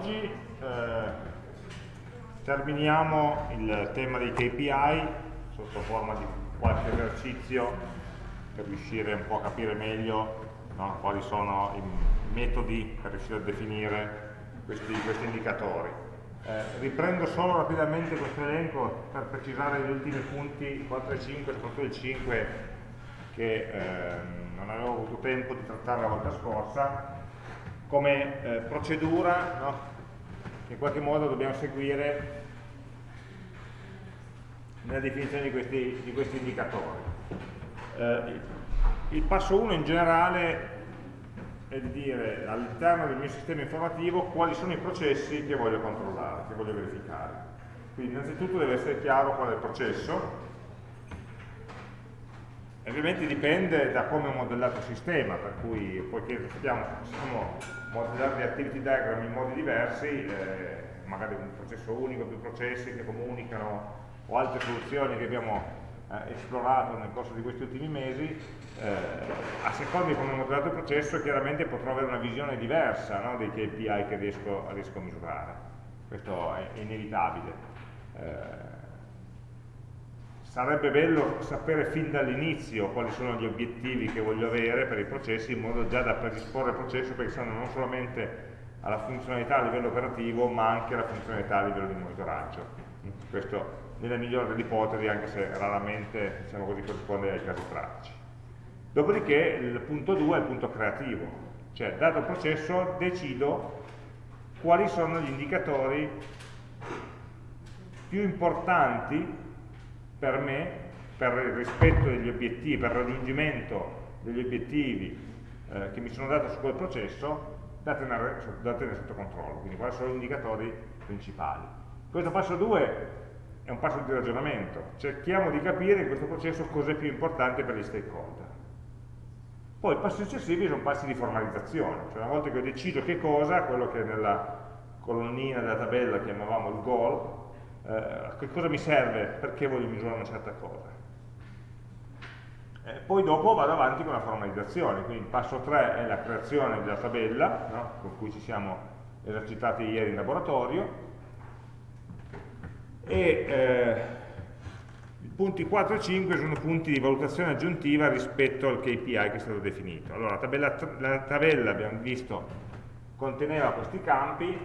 oggi eh, terminiamo il tema dei KPI sotto forma di qualche esercizio per riuscire un po' a capire meglio no, quali sono i metodi per riuscire a definire questi, questi indicatori. Eh, riprendo solo rapidamente questo elenco per precisare gli ultimi punti 4 e 5, soprattutto il 5 che eh, non avevo avuto tempo di trattare la volta scorsa come eh, procedura no? Che in qualche modo dobbiamo seguire nella definizione di questi, di questi indicatori. Eh, il passo 1 in generale è di dire all'interno del mio sistema informativo quali sono i processi che voglio controllare, che voglio verificare. Quindi innanzitutto deve essere chiaro qual è il processo, ovviamente dipende da come ho modellato il sistema, per cui poiché sappiamo, possiamo modellare le activity diagram in modi diversi, eh, magari un processo unico, più processi che comunicano o altre soluzioni che abbiamo eh, esplorato nel corso di questi ultimi mesi, eh, a seconda di come ho modellato il processo chiaramente potrò avere una visione diversa no, dei KPI che riesco, riesco, a misurare. Questo è inevitabile. Sarebbe bello sapere fin dall'inizio quali sono gli obiettivi che voglio avere per i processi in modo già da predisporre il processo pensando non solamente alla funzionalità a livello operativo ma anche alla funzionalità a livello di monitoraggio. Questo nella migliore delle ipotesi anche se raramente diciamo così, corrisponde ai casi pratici. Dopodiché il punto 2 è il punto creativo. Cioè dato il processo decido quali sono gli indicatori più importanti per me, per il rispetto degli obiettivi, per il raggiungimento degli obiettivi eh, che mi sono dato su quel processo, da tenere, da tenere sotto controllo. Quindi quali sono gli indicatori principali. Questo passo 2 è un passo di ragionamento, cerchiamo di capire in questo processo cosa è più importante per gli stakeholder. Poi i passi successivi sono passi di formalizzazione, cioè una volta che ho deciso che cosa, quello che nella colonnina della tabella chiamavamo il goal, eh, che cosa mi serve, perché voglio misurare una certa cosa. Eh, poi dopo vado avanti con la formalizzazione, quindi il passo 3 è la creazione della tabella, no? con cui ci siamo esercitati ieri in laboratorio, e eh, i punti 4 e 5 sono punti di valutazione aggiuntiva rispetto al KPI che è stato definito. Allora, la tabella, la tabella abbiamo visto conteneva questi campi,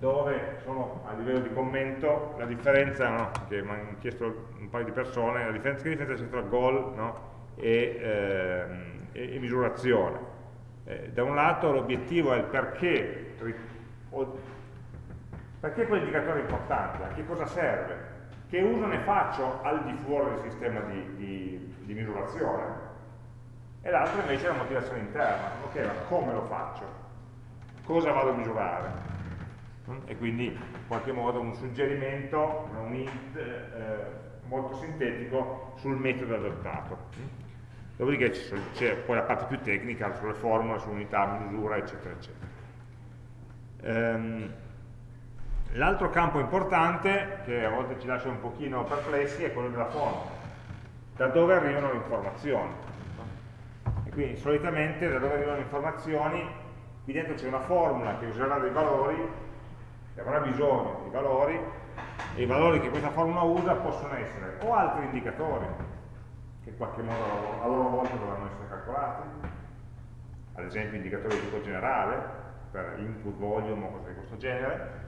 dove sono a livello di commento la differenza, no, che mi hanno chiesto un paio di persone, la differenza, che differenza c'è tra goal no, e, eh, e, misurazione. Eh, da un lato l'obiettivo è il perché, perché quell'indicatore è importante, a che cosa serve, che uso ne faccio al di fuori del sistema di, di, di misurazione, e l'altro invece è la motivazione interna, ok, ma come lo faccio? Cosa vado a misurare? E quindi in qualche modo un suggerimento, un hint eh, molto sintetico sul metodo adottato. Dopodiché c'è poi la parte più tecnica sulle formule, sull'unità, misura, eccetera, eccetera. Ehm, L'altro campo importante, che a volte ci lascia un pochino perplessi, è quello della fonte. Da dove arrivano le informazioni? E quindi solitamente da dove arrivano le informazioni, qui dentro c'è una formula che userà dei valori che avrà bisogno di valori e i valori che questa formula usa possono essere o altri indicatori che in qualche modo a loro volta dovranno essere calcolati. Ad esempio indicatori di tipo generale per input volume o cose di questo genere.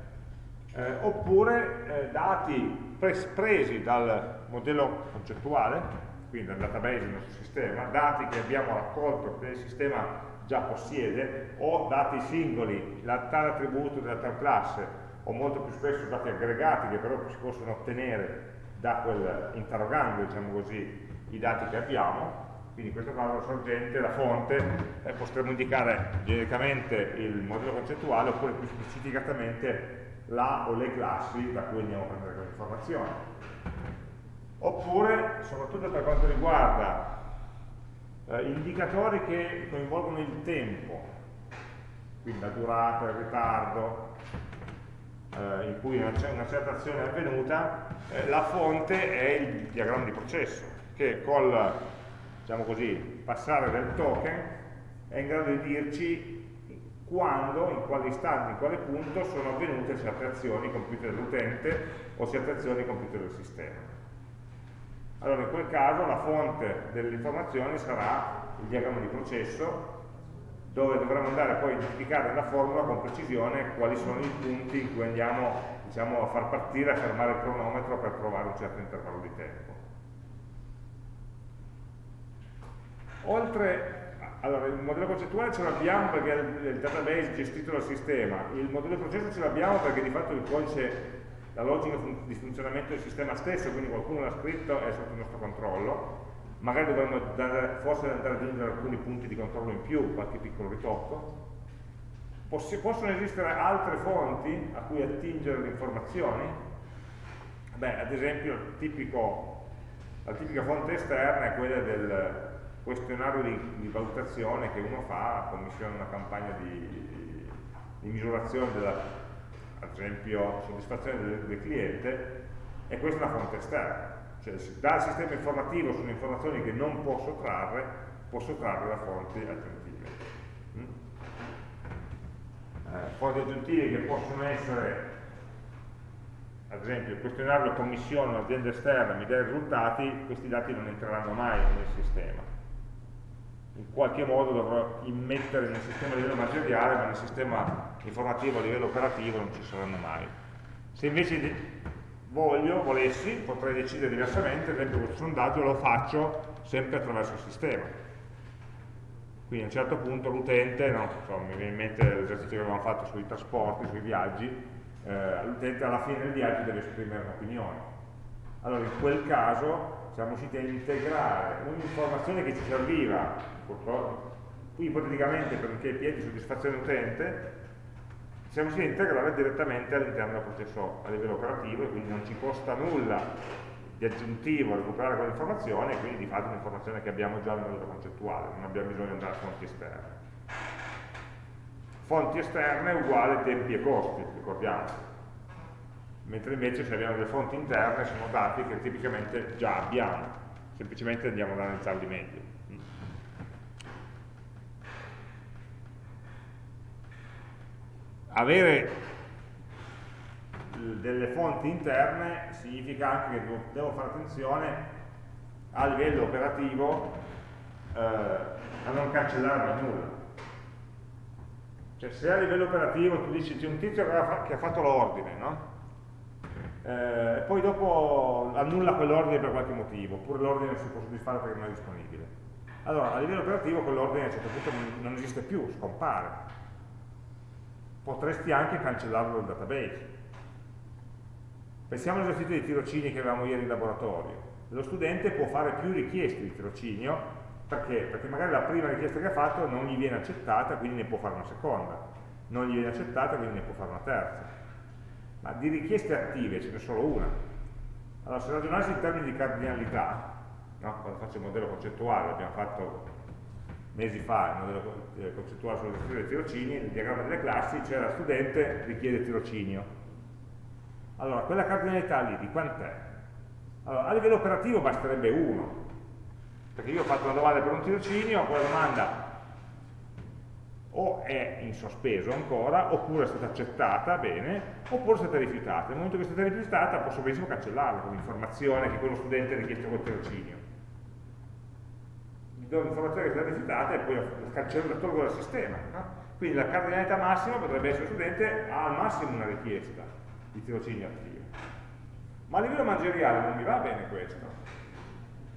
Eh, oppure eh, dati pres presi dal modello concettuale quindi dal database del nostro sistema, dati che abbiamo raccolto che il sistema già possiede o dati singoli, la, tale attributo della tal classe o molto più spesso dati aggregati che però si possono ottenere da quel interrogando diciamo così, i dati che abbiamo quindi in questo caso la sorgente, la fonte, eh, potremmo indicare genericamente il modello concettuale oppure più specificatamente la o le classi da cui andiamo a prendere quelle informazioni. Oppure, soprattutto per quanto riguarda eh, indicatori che coinvolgono il tempo, quindi la durata, il ritardo, eh, in cui una, una, certa azione è avvenuta, eh, la fonte è il diagramma di processo, che col diciamo così, passare del token è in grado di dirci quando, in quale istante, in quale punto sono avvenute certe azioni compiute dall'utente o certe azioni compiute dal sistema. Allora in quel caso la fonte delle informazioni sarà il diagramma di processo dove dovremo andare poi a identificare nella formula con precisione quali sono i punti in cui andiamo diciamo, a far partire, a fermare il cronometro per trovare un certo intervallo di tempo. Oltre allora, il modello concettuale ce l'abbiamo perché è il database gestito dal sistema, il modello di processo ce l'abbiamo perché di fatto il codice, la logica di funzionamento del sistema stesso, quindi qualcuno l'ha scritto, è sotto il nostro controllo, magari dovremmo dare, forse andare ad aggiungere alcuni punti di controllo in più, qualche piccolo ritocco. Poss possono esistere altre fonti a cui attingere le informazioni? Beh, ad esempio tipico, la tipica fonte esterna è quella del questionario di, di, valutazione che uno fa, commissiona una campagna di, di misurazione della, ad esempio, soddisfazione del, del, cliente, e questa è una fonte esterna. Cioè, dal sistema informativo sono informazioni che non posso trarre, posso trarre da fonti aggiuntive. Mm? Eh, fonti aggiuntive che possono essere ad esempio il questionario commissione un'azienda esterna mi dà i risultati, questi dati non entreranno mai nel sistema in qualche modo dovrò immettere nel sistema a livello materiale, ma nel sistema informativo a livello operativo non ci saranno mai. Se invece voglio, volessi, potrei decidere diversamente, ad esempio questo sondaggio lo faccio sempre attraverso il sistema. Quindi a un certo punto l'utente, no, mi viene in mente l'esercizio che avevamo fatto sui trasporti, sui viaggi, eh, l'utente alla fine del viaggio deve esprimere un'opinione. Allora in quel caso siamo riusciti a integrare un'informazione che ci serviva, ipoteticamente per un KPI di soddisfazione utente, siamo riusciti a integrare direttamente all'interno del processo a livello operativo e quindi non ci costa nulla di aggiuntivo recuperare quell'informazione e quindi di fatto è un'informazione che abbiamo già nel modello concettuale, non abbiamo bisogno di andare a fonti esterne. Fonti esterne uguale tempi e costi, ricordiamo mentre invece se abbiamo delle fonti interne sono dati che tipicamente già abbiamo, semplicemente andiamo ad analizzarli meglio. Avere delle fonti interne significa anche che devo fare attenzione a livello operativo eh, a non cancellare nulla. Cioè se a livello operativo tu dici c'è un tizio che ha fatto l'ordine, no? Eh, poi dopo annulla quell'ordine per qualche motivo, oppure l'ordine non si può soddisfare perché non è disponibile. Allora, a livello operativo quell'ordine a un certo punto non esiste più, scompare. Potresti anche cancellarlo dal database. Pensiamo all'esercizio di tirocini che avevamo ieri in laboratorio. Lo studente può fare più richieste di tirocinio, perché? Perché magari la prima richiesta che ha fatto non gli viene accettata, quindi ne può fare una seconda. Non gli viene accettata, quindi ne può fare una terza ma di richieste attive ce n'è solo una. Allora, se ragionassi in termini di cardinalità, no? quando faccio il modello concettuale, l'abbiamo fatto mesi fa, il modello eh, concettuale sulla gestione dei tirocini, il diagramma delle classi, c'era studente richiede tirocinio. Allora, quella cardinalità lì di quant'è? Allora, a livello operativo basterebbe uno, perché io ho fatto una domanda per un tirocinio, quella domanda o è in sospeso ancora, oppure è stata accettata, bene, oppure è stata rifiutata. Nel momento che è stata rifiutata posso benissimo cancellarla con l'informazione che quello studente ha richiesto col tirocinio. Mi do l'informazione che è stata rifiutata e poi la cancello la tolgo dal sistema. No? Quindi la cardinalità massima potrebbe essere studente ha al massimo una richiesta di tirocinio attivo. Ma a livello manageriale non mi va bene questo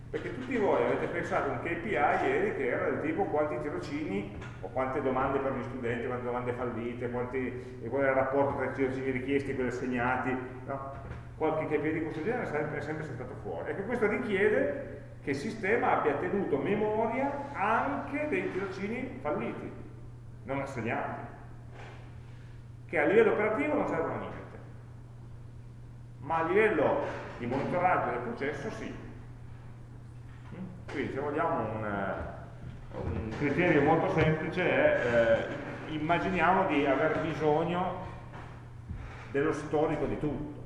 perché tutti voi avete pensato a un KPI ieri che era del tipo quanti tirocini o quante domande per gli studenti, quante domande fallite, quanti, qual è il rapporto tra i tirocini richiesti e quelli assegnati, no? qualche KPI di questo genere è sempre, è sempre saltato fuori. Ecco, questo richiede che il sistema abbia tenuto memoria anche dei tirocini falliti, non assegnati, che a livello operativo non servono a niente, ma a livello di monitoraggio del processo sì. Quindi se vogliamo un, eh, un criterio molto semplice è eh, immaginiamo di aver bisogno dello storico di tutto,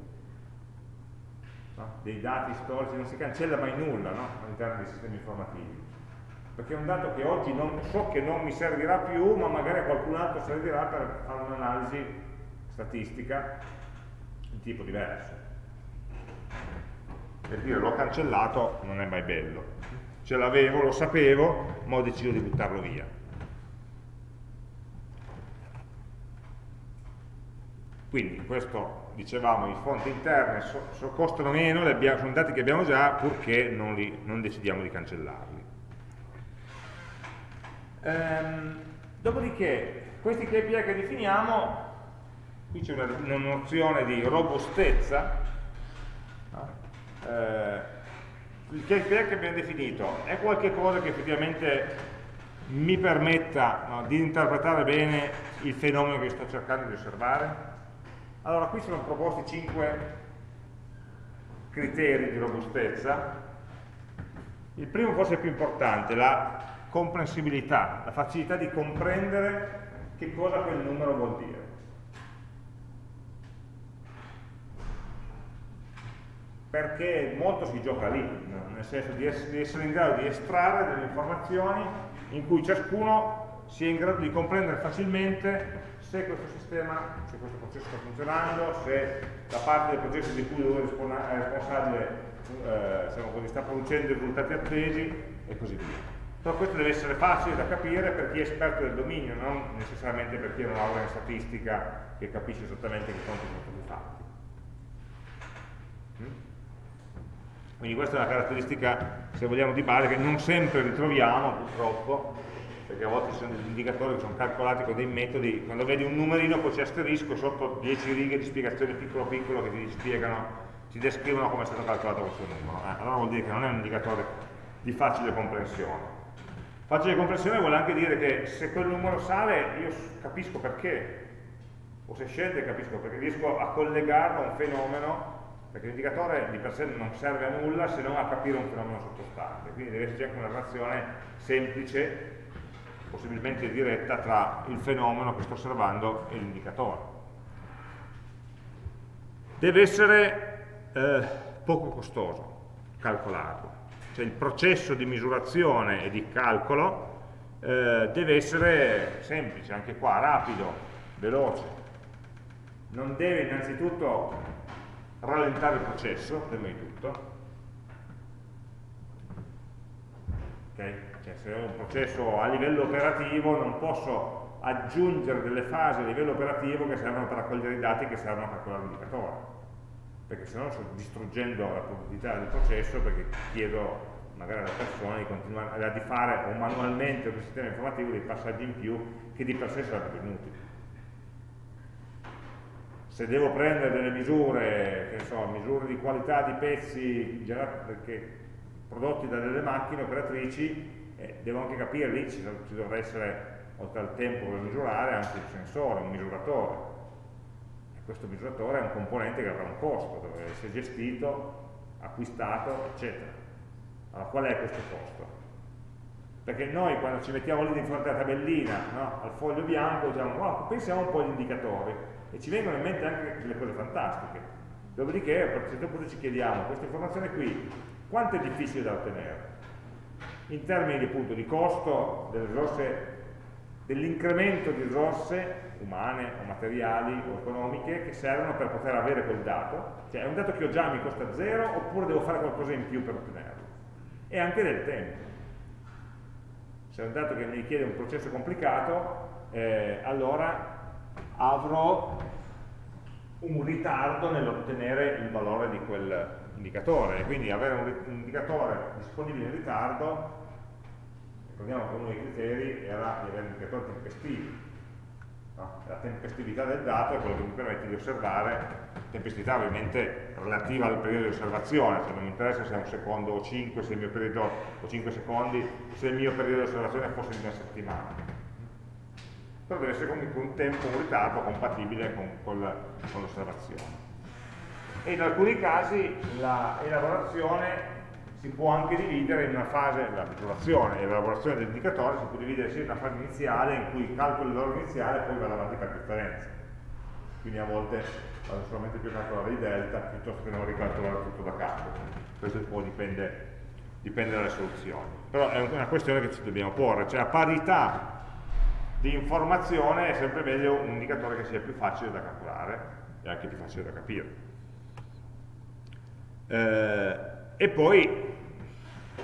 no? dei dati storici, non si cancella mai nulla no? all'interno dei sistemi informativi. perché è un dato che oggi non, so che non mi servirà più, ma magari a qualcun altro servirà per fare un'analisi statistica di tipo diverso. Per dire l'ho cancellato non è mai bello. Ce l'avevo, lo sapevo, ma ho deciso di buttarlo via. Quindi questo, dicevamo, i fonti interne so, so, costano meno, abbiamo, sono dati che abbiamo già, purché non, li, non decidiamo di cancellarli. Ehm, dopodiché, questi KPI che definiamo, qui c'è una, una, nozione di robustezza, eh, il KPI che abbiamo definito è qualcosa che effettivamente mi permetta no, di interpretare bene il fenomeno che sto cercando di osservare? Allora, qui sono proposti 5 criteri di robustezza. Il primo forse è più importante, la comprensibilità, la facilità di comprendere che cosa quel numero vuol dire. Perché molto si gioca lì, nel senso di essere, in grado di estrarre delle informazioni in cui ciascuno sia in grado di comprendere facilmente se questo sistema, se questo processo sta funzionando, se la parte del processo di cui lui è responsabile eh, diciamo così, sta producendo i risultati attesi e così via. Però questo deve essere facile da capire per chi è esperto del dominio, non necessariamente per chi è una laurea in statistica che capisce esattamente che conti sono stati fatti. Quindi questa è una caratteristica, se vogliamo, di base che non sempre ritroviamo purtroppo, perché a volte ci sono degli indicatori che sono calcolati con dei metodi, quando vedi un numerino poi c'è asterisco sotto 10 righe di spiegazione piccolo piccolo che ti spiegano, ti descrivono come è stato calcolato questo numero. Eh, allora vuol dire che non è un indicatore di facile comprensione. Facile compressione vuole anche dire che se quel numero sale io capisco perché, o se scende capisco perché, riesco a collegarlo a un fenomeno, perché l'indicatore di per sé non serve a nulla se non a capire un fenomeno sottostante, quindi deve esserci anche una relazione semplice, possibilmente diretta, tra il fenomeno che sto osservando e l'indicatore. Deve essere eh, poco costoso calcolarlo cioè il processo di misurazione e di calcolo eh, deve essere semplice, anche qua, rapido, veloce. Non deve innanzitutto rallentare il processo, prima di tutto. Okay? Cioè, se ho un processo a livello operativo non posso aggiungere delle fasi a livello operativo che servono per raccogliere i dati che servono a calcolare l'indicatore perché se no sto distruggendo la produttività del processo perché chiedo magari alla persona di, continuare, di fare o manualmente un sistema informativo dei passaggi in più che di per sé sarebbero inutili. Se devo prendere delle misure, che so, misure di qualità di pezzi prodotti da delle macchine operatrici, eh, devo anche capire lì ci, ci dovrà essere, oltre al tempo per misurare, anche il sensore, un misuratore. E questo misuratore è un componente che avrà un costo, deve essere gestito, acquistato, eccetera. Allora, qual è questo costo? Perché noi quando ci mettiamo lì di fronte alla tabellina, no, al foglio bianco, diciamo, wow, pensiamo un po' agli indicatori e ci vengono in mente anche delle cose fantastiche. Dopodiché a un certo punto ci chiediamo, questa informazione qui, quanto è difficile da ottenere? In termini appunto di costo dell'incremento di risorse umane o materiali o economiche che servono per poter avere quel dato, cioè è un dato che ho già mi costa zero oppure devo fare qualcosa in più per ottenerlo e anche del tempo. Se è un dato che mi richiede un processo complicato, eh, allora avrò un ritardo nell'ottenere il valore di quell'indicatore, quindi avere un, un indicatore disponibile in ritardo, ricordiamo che uno dei criteri era di avere un indicatore tempestivo, No? La tempestività del dato è quello che mi permette di osservare, tempestività ovviamente relativa al periodo di osservazione, se non mi interessa se è un secondo o 5, se il mio periodo o 5 secondi, se il mio periodo di osservazione fosse di una settimana. Deve essere comunque un tempo, un ritardo compatibile con, con l'osservazione. E in alcuni casi l'elaborazione si può anche dividere in una fase, la misurazione e l'elaborazione dell'indicatore si può dividere sia in una fase iniziale in cui calcolo il valore iniziale poi vado avanti per differenza. Quindi a volte vado solamente più a calcolare i delta piuttosto che non ricalcolare tutto da capo. Questo poi dipende dipende dalle soluzioni. Però è una questione che ci dobbiamo porre, cioè a parità di informazione è sempre meglio un indicatore che sia più facile da calcolare e anche più facile da capire. Eh, e poi,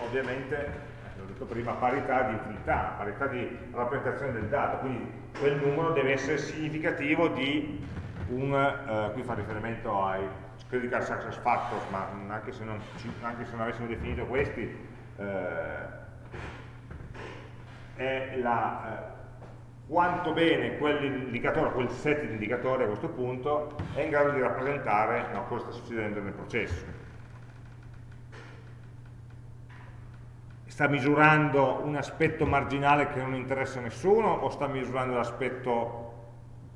ovviamente, l'ho detto prima, parità di utilità, parità di rappresentazione del dato, quindi quel numero deve essere significativo di un, eh, qui fa riferimento ai critical success factors, ma anche se non, anche se non avessimo definito questi, eh, è la, eh, quanto bene quell'indicatore, quel set di indicatori a questo punto è in grado di rappresentare no, cosa sta succedendo nel processo. Sta misurando un aspetto marginale che non interessa a nessuno o sta misurando l'aspetto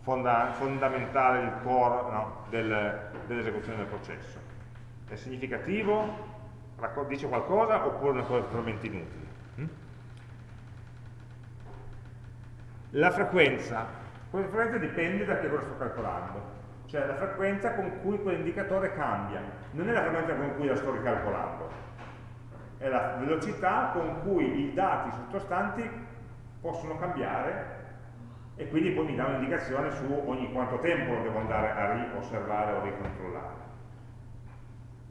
fonda fondamentale, il core no, del, dell'esecuzione del processo? È significativo? Dice qualcosa oppure è una cosa totalmente inutile? La frequenza, la frequenza dipende da che cosa sto calcolando, cioè la frequenza con cui quell'indicatore cambia, non è la frequenza con cui la sto ricalcolando, è la velocità con cui i dati sottostanti possono cambiare e quindi poi mi dà un'indicazione su ogni quanto tempo lo devo andare a riosservare o ricontrollare.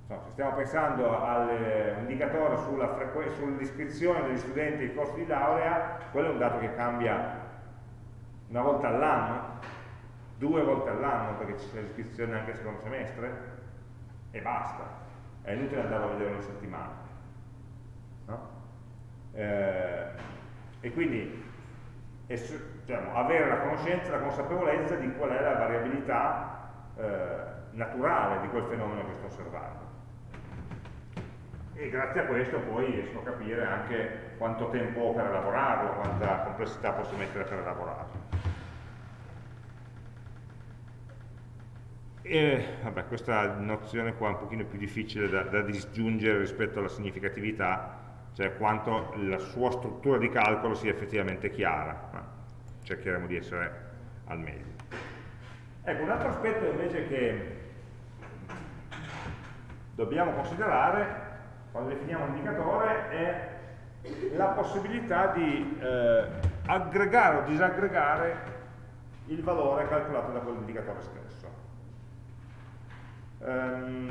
No, se stiamo pensando all'indicatore sulla, sull'iscrizione degli studenti ai corsi di laurea, quello è un dato che cambia una volta all'anno, due volte all'anno perché c'è l'iscrizione anche al secondo semestre e basta, è inutile andare a vedere una settimana. No? Eh, e quindi diciamo, avere la conoscenza, la consapevolezza di qual è la variabilità eh, naturale di quel fenomeno che sto osservando. E grazie a questo poi riesco a capire anche quanto tempo ho per elaborarlo, quanta complessità posso mettere per elaborarlo. E, vabbè, questa nozione qua è un pochino più difficile da, da disgiungere rispetto alla significatività, cioè quanto la sua struttura di calcolo sia effettivamente chiara, ma cercheremo di essere al meglio. Ecco, un altro aspetto invece che dobbiamo considerare quando definiamo un indicatore è la possibilità di eh, aggregare o disaggregare il valore calcolato da quell'indicatore stesso. Um,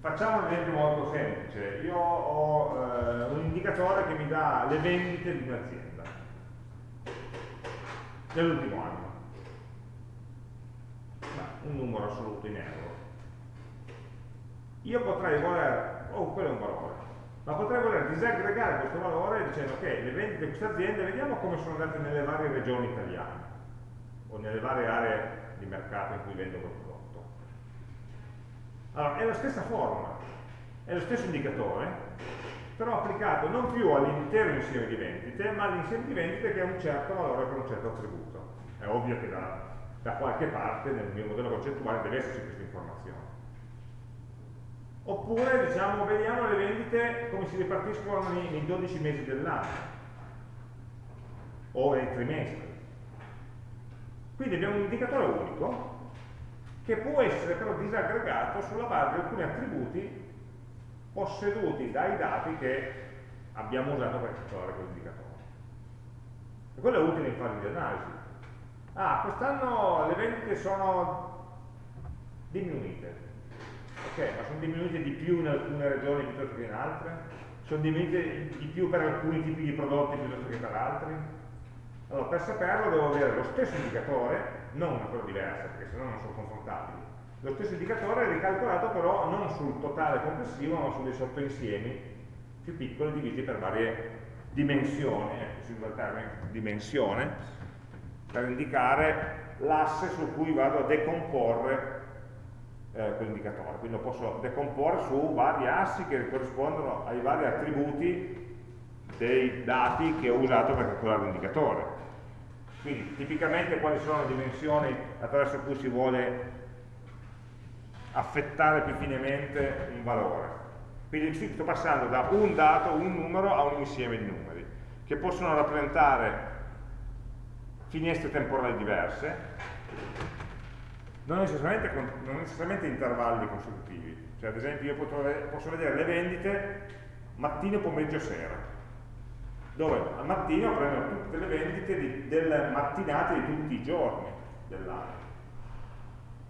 facciamo un esempio molto semplice. Io ho uh, un indicatore che mi dà le vendite di un'azienda nell'ultimo anno. un numero assoluto in euro. Io potrei voler, oh quello è un valore, ma potrei voler disaggregare questo valore dicendo che le vendite di questa azienda vediamo come sono andate nelle varie regioni italiane o nelle varie aree di mercato in cui vendo quel prodotto. Allora, è la stessa formula, è lo stesso indicatore, però applicato non più all'intero insieme di vendite, ma all'insieme di vendite che ha un certo valore per un certo attributo. È ovvio che da, da qualche parte nel mio modello concettuale deve esserci questa informazione. Oppure, diciamo, vediamo le vendite come si ripartiscono nei, nei 12 mesi dell'anno, o nei trimestri. Quindi abbiamo un indicatore unico che può essere però disaggregato sulla base di alcuni attributi posseduti dai dati che abbiamo usato per calcolare quell'indicatore. E quello è utile in fase di analisi. Ah, quest'anno le vendite sono diminuite. Ok, ma sono diminuite di più in alcune regioni piuttosto che in altre? Sono diminuite di più per alcuni tipi di prodotti piuttosto che per altri? Allora, per saperlo devo avere lo stesso indicatore, non una cosa diversa, perché sennò non sono confrontabili. Lo stesso indicatore ricalcolato però non sul totale complessivo, ma su dei sottoinsiemi più piccoli divisi per varie dimensioni, ecco, si usa il termine dimensione, per indicare l'asse su cui vado a decomporre eh, quell'indicatore. Quindi lo posso decomporre su vari assi che corrispondono ai vari attributi dei dati che ho usato per calcolare l'indicatore. Quindi tipicamente quali sono le dimensioni attraverso cui si vuole affettare più finemente un valore. Quindi sto passando da un dato, un numero, a un insieme di numeri, che possono rappresentare finestre temporali diverse, non necessariamente, non necessariamente intervalli consecutivi. Cioè, ad esempio, io posso vedere le vendite mattino, pomeriggio, sera, dove al mattino prendo tutte le vendite di, delle mattinate di tutti i giorni dell'anno.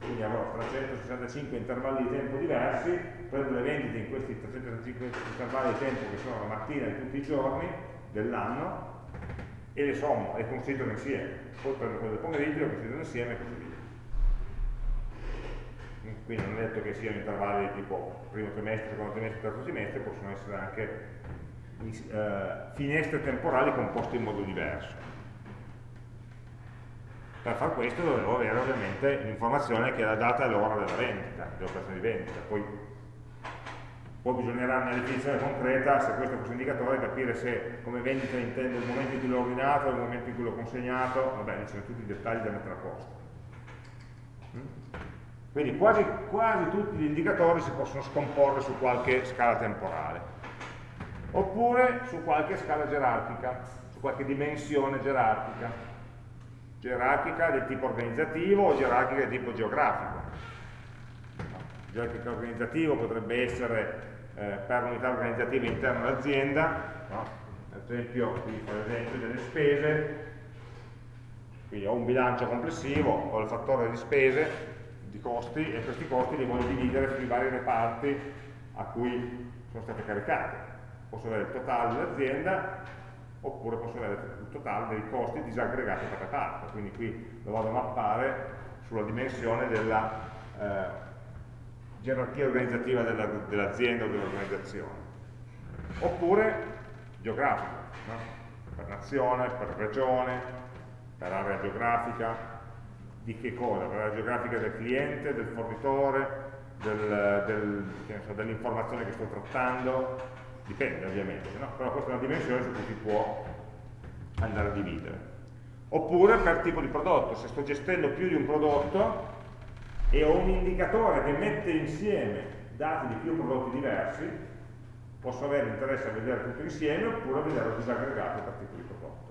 Quindi avrò 365 intervalli di tempo diversi, prendo le vendite in questi 365 intervalli di tempo che sono la mattina di tutti i giorni dell'anno e le sommo e considero insieme. Poi prendo quelle del pomeriggio, le considero insieme e così via quindi non è detto che siano intervalli tipo primo trimestre, secondo trimestre, terzo trimestre, possono essere anche eh, finestre temporali composte in modo diverso. Per far questo dovevo avere ovviamente l'informazione che è la data e l'ora della vendita, dell'operazione di vendita, poi, poi bisognerà nella definizione concreta, se questo fosse un indicatore, capire se come vendita intendo il momento in cui l'ho ordinato, il momento in cui l'ho consegnato, vabbè, ci sono tutti i dettagli da mettere a posto. Mm? Quindi quasi, quasi tutti gli indicatori si possono scomporre su qualche scala temporale, oppure su qualche scala gerarchica, su qualche dimensione gerarchica, gerarchica del tipo organizzativo o gerarchica del tipo geografico. Gerarchica organizzativo potrebbe essere eh, per unità organizzativa interna all'azienda, no? ad esempio, qui fa l'esempio delle spese, quindi ho un bilancio complessivo, ho il fattore di spese, di costi e questi costi li voglio dividere sui vari reparti a cui sono state caricate. Posso avere il totale dell'azienda oppure posso avere il totale dei costi disaggregati per reparto, quindi qui lo vado a mappare sulla dimensione della eh, gerarchia organizzativa dell'azienda dell o dell'organizzazione. Oppure geografico, no? per nazione, per regione, per area geografica, di che cosa? La geografica del cliente, del fornitore, del, del, dell'informazione che sto trattando, dipende ovviamente, no? però questa è una dimensione su cui si può andare a dividere. Oppure per tipo di prodotto, se sto gestendo più di un prodotto e ho un indicatore che mette insieme dati di più prodotti diversi, posso avere interesse a vedere tutto insieme oppure a vederlo disaggregato per tipo di prodotto.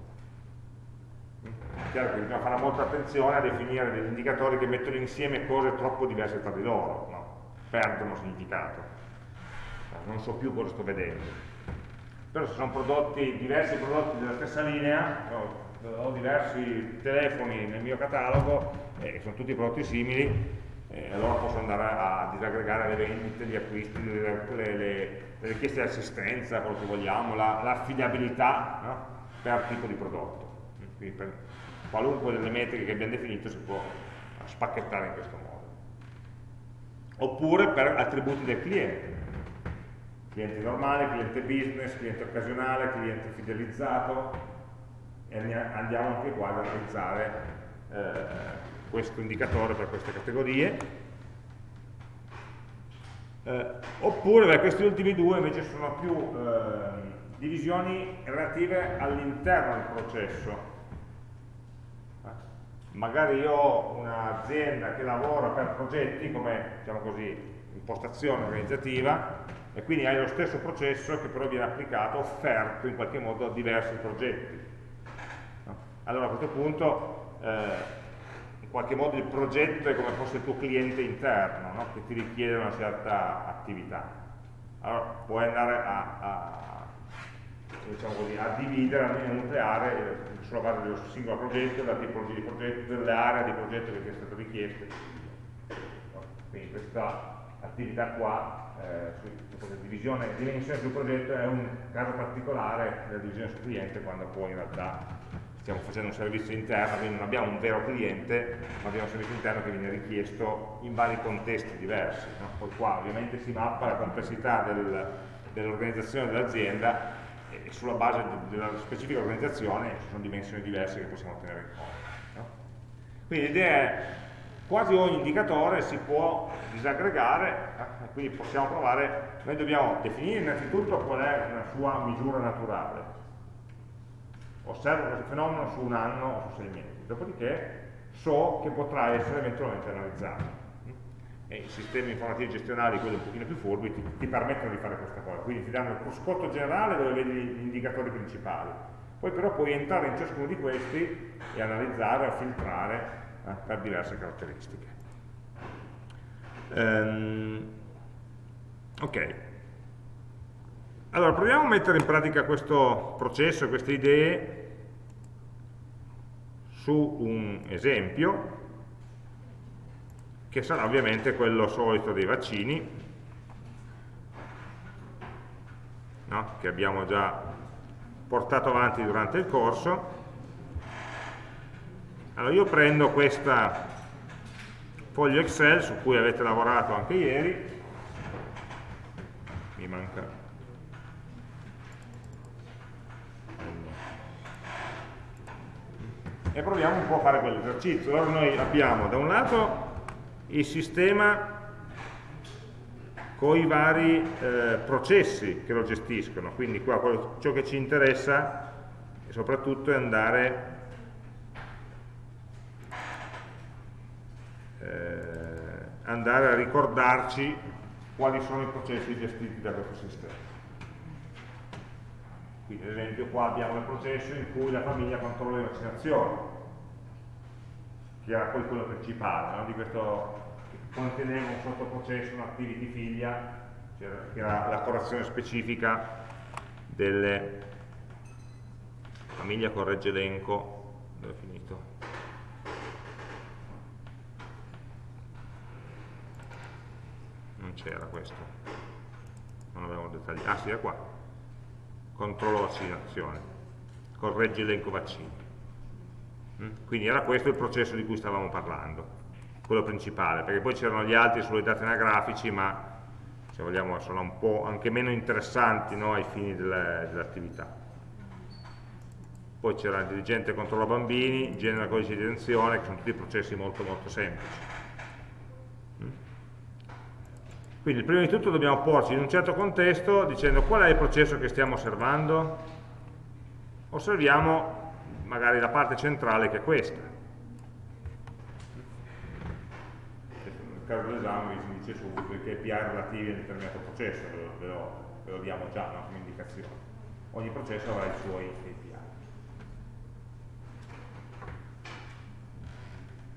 È chiaro che bisogna fare molta attenzione a definire degli indicatori che mettono insieme cose troppo diverse tra di loro, no? perdono significato, non so più cosa sto vedendo. Però se sono prodotti, diversi prodotti della stessa linea, ho diversi telefoni nel mio catalogo e eh, sono tutti prodotti simili, eh, allora posso andare a disaggregare le vendite, gli acquisti, le, le, le richieste di assistenza, quello che vogliamo, l'affidabilità la no? per tipo di prodotto. Quindi per qualunque delle metriche che abbiamo definito si può spacchettare in questo modo. Oppure per attributi del cliente. Cliente normale, cliente business, cliente occasionale, cliente fidelizzato e andiamo anche qua ad analizzare eh, questo indicatore per queste categorie. Eh, oppure beh, questi ultimi due invece sono più eh, divisioni relative all'interno del processo magari io ho un'azienda che lavora per progetti come diciamo così, impostazione organizzativa e quindi hai lo stesso processo che però viene applicato, offerto in qualche modo a diversi progetti. Allora a questo punto eh, in qualche modo il progetto è come fosse il tuo cliente interno no? che ti richiede una certa attività. Allora puoi andare a, a diciamo così, a dividere, a nucleare eh, sulla base dello singolo progetto, della tipologia di progetto, dell'area di progetto che ti è stato richiesto. Quindi questa attività qua, eh, divisione, dimensione sul progetto è un caso particolare della divisione sul cliente quando poi in realtà stiamo facendo un servizio interno, quindi non abbiamo un vero cliente, ma abbiamo un servizio interno che viene richiesto in vari contesti diversi. No? Poi qua ovviamente si mappa la complessità del, dell'organizzazione dell'azienda e sulla base della specifica organizzazione ci sono dimensioni diverse che possiamo tenere in conto. No? Quindi l'idea è quasi ogni indicatore si può disaggregare, eh, quindi possiamo provare, noi dobbiamo definire innanzitutto qual è una sua misura naturale. Osservo questo fenomeno su un anno o su sei mesi, dopodiché so che potrà essere eventualmente analizzato e i sistemi informativi gestionali, quelli un pochino più furbi, ti, ti, permettono di fare questa cosa. Quindi ti danno il cruscotto generale dove vedi gli indicatori principali. Poi però puoi entrare in ciascuno di questi e analizzare o filtrare eh, per diverse caratteristiche. Um, ok. Allora, proviamo a mettere in pratica questo processo, queste idee su un esempio che sarà ovviamente quello solito dei vaccini no? che abbiamo già portato avanti durante il corso allora io prendo questa foglio Excel su cui avete lavorato anche ieri. Mi manca. E proviamo un po' a fare quell'esercizio. Allora noi abbiamo da un lato il sistema con i vari eh, processi che lo gestiscono, quindi qua ciò che ci interessa soprattutto è andare, andare a ricordarci quali sono i processi gestiti da questo sistema. Quindi ad esempio qua abbiamo il processo in cui la famiglia controlla le vaccinazioni, che era poi quello principale no? di questo conteneva un sottoprocesso, un activity figlia, cioè, che era la correzione specifica delle famiglia corregge elenco, dove è finito? Non c'era questo, non avevamo dettagli, ah sì, è qua, controllo vaccinazione, corregge elenco vaccini. Mm? Quindi era questo il processo di cui stavamo parlando quello principale, perché poi c'erano gli altri sulle dati anagrafici, ma se vogliamo sono un po' anche meno interessanti no, ai fini dell'attività. Poi c'era il dirigente controlla bambini, genera codice di detenzione, che sono tutti processi molto molto semplici. Mm? Quindi prima di tutto dobbiamo porci in un certo contesto dicendo qual è il processo che stiamo osservando. Osserviamo magari la parte centrale che è questa. caso dell'esame si dice subito i KPI relativi a un determinato processo, ve lo, ve lo, ve lo diamo già no, come indicazione. Ogni processo avrà i suoi KPI.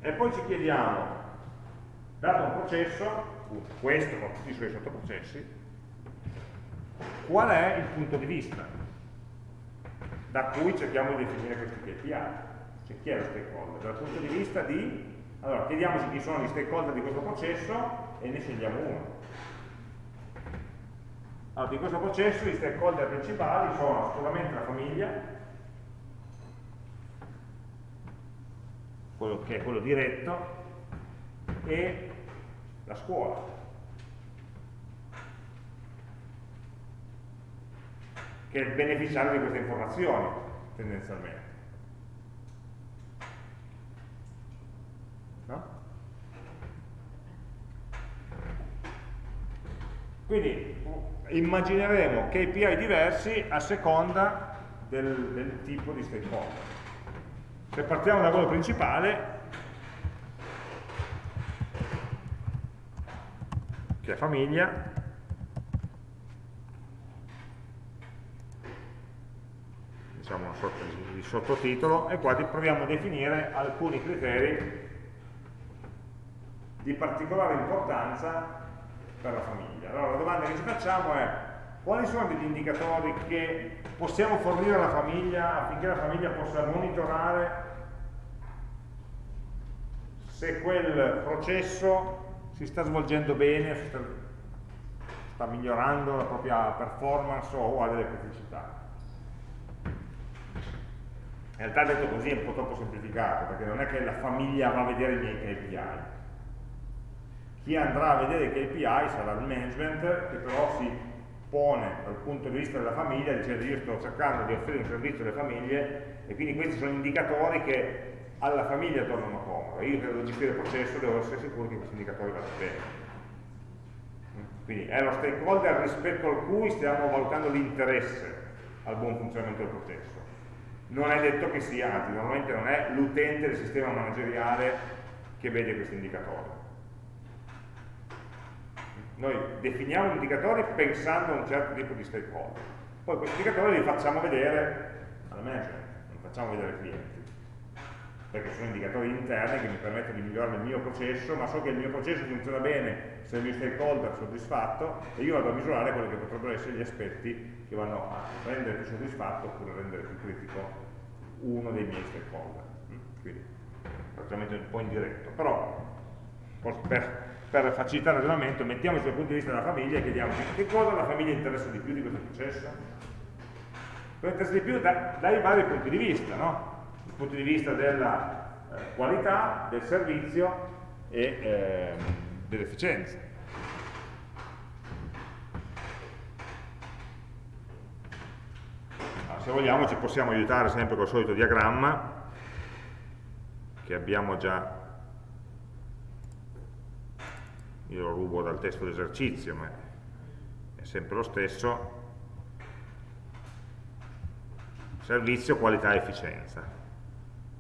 E poi ci chiediamo, dato un processo, questo con tutti i suoi sottoprocessi, qual è il punto di vista da cui cerchiamo di definire questi KPI? Cioè chi è lo stakeholder? Dal punto di vista di allora, chiediamoci chi sono gli stakeholder di questo processo e ne scegliamo uno. Allora, di questo processo gli stakeholder principali sono sicuramente la famiglia, quello che è quello diretto, e la scuola. che è il beneficiario di queste informazioni, tendenzialmente. Quindi immagineremo KPI diversi a seconda del, del tipo di stakeholder. Se partiamo da quello principale, che è famiglia, diciamo una sorta di, sottotitolo, e qua proviamo a definire alcuni criteri di particolare importanza per la famiglia. Allora la domanda che ci facciamo è quali sono degli indicatori che possiamo fornire alla famiglia affinché la famiglia possa monitorare se quel processo si sta svolgendo bene, sta, sta migliorando la propria performance o ha delle criticità. In realtà detto così è un po' troppo semplificato, perché non è che la famiglia va a vedere i miei KPI, chi andrà a vedere i KPI sarà il management che però si pone dal punto di vista della famiglia dicendo io sto cercando di offrire un servizio alle famiglie e quindi questi sono indicatori che alla famiglia tornano comodi. Io devo gestire il processo devo essere sicuro che questi indicatori vadano bene. Quindi è lo stakeholder rispetto al cui stiamo valutando l'interesse al buon funzionamento del processo. Non è detto che sia, anzi normalmente non è l'utente del sistema manageriale che vede questi indicatori. Noi definiamo indicatori pensando a un certo tipo di stakeholder. Poi questi indicatori li facciamo vedere alla management, non facciamo vedere ai clienti. Perché sono indicatori interni che mi permettono di migliorare il mio processo, ma so che il mio processo funziona bene se il mio stakeholder è soddisfatto e io vado a misurare quelli che potrebbero essere gli aspetti che vanno a rendere più soddisfatto oppure rendere più critico uno dei miei stakeholder. Mm? Quindi praticamente un po' indiretto, però per, per facilitare il ragionamento mettiamoci dal punto di vista della famiglia e chiediamoci che cosa la famiglia interessa di più di questo processo? Cosa interessa di più da, dai vari punti di vista, no? Dal punto di vista della eh, qualità, del servizio e eh, dell'efficienza. Allora, se vogliamo ci possiamo aiutare sempre col solito diagramma che abbiamo già. Io lo rubo dal testo d'esercizio ma è sempre lo stesso. Servizio, qualità efficienza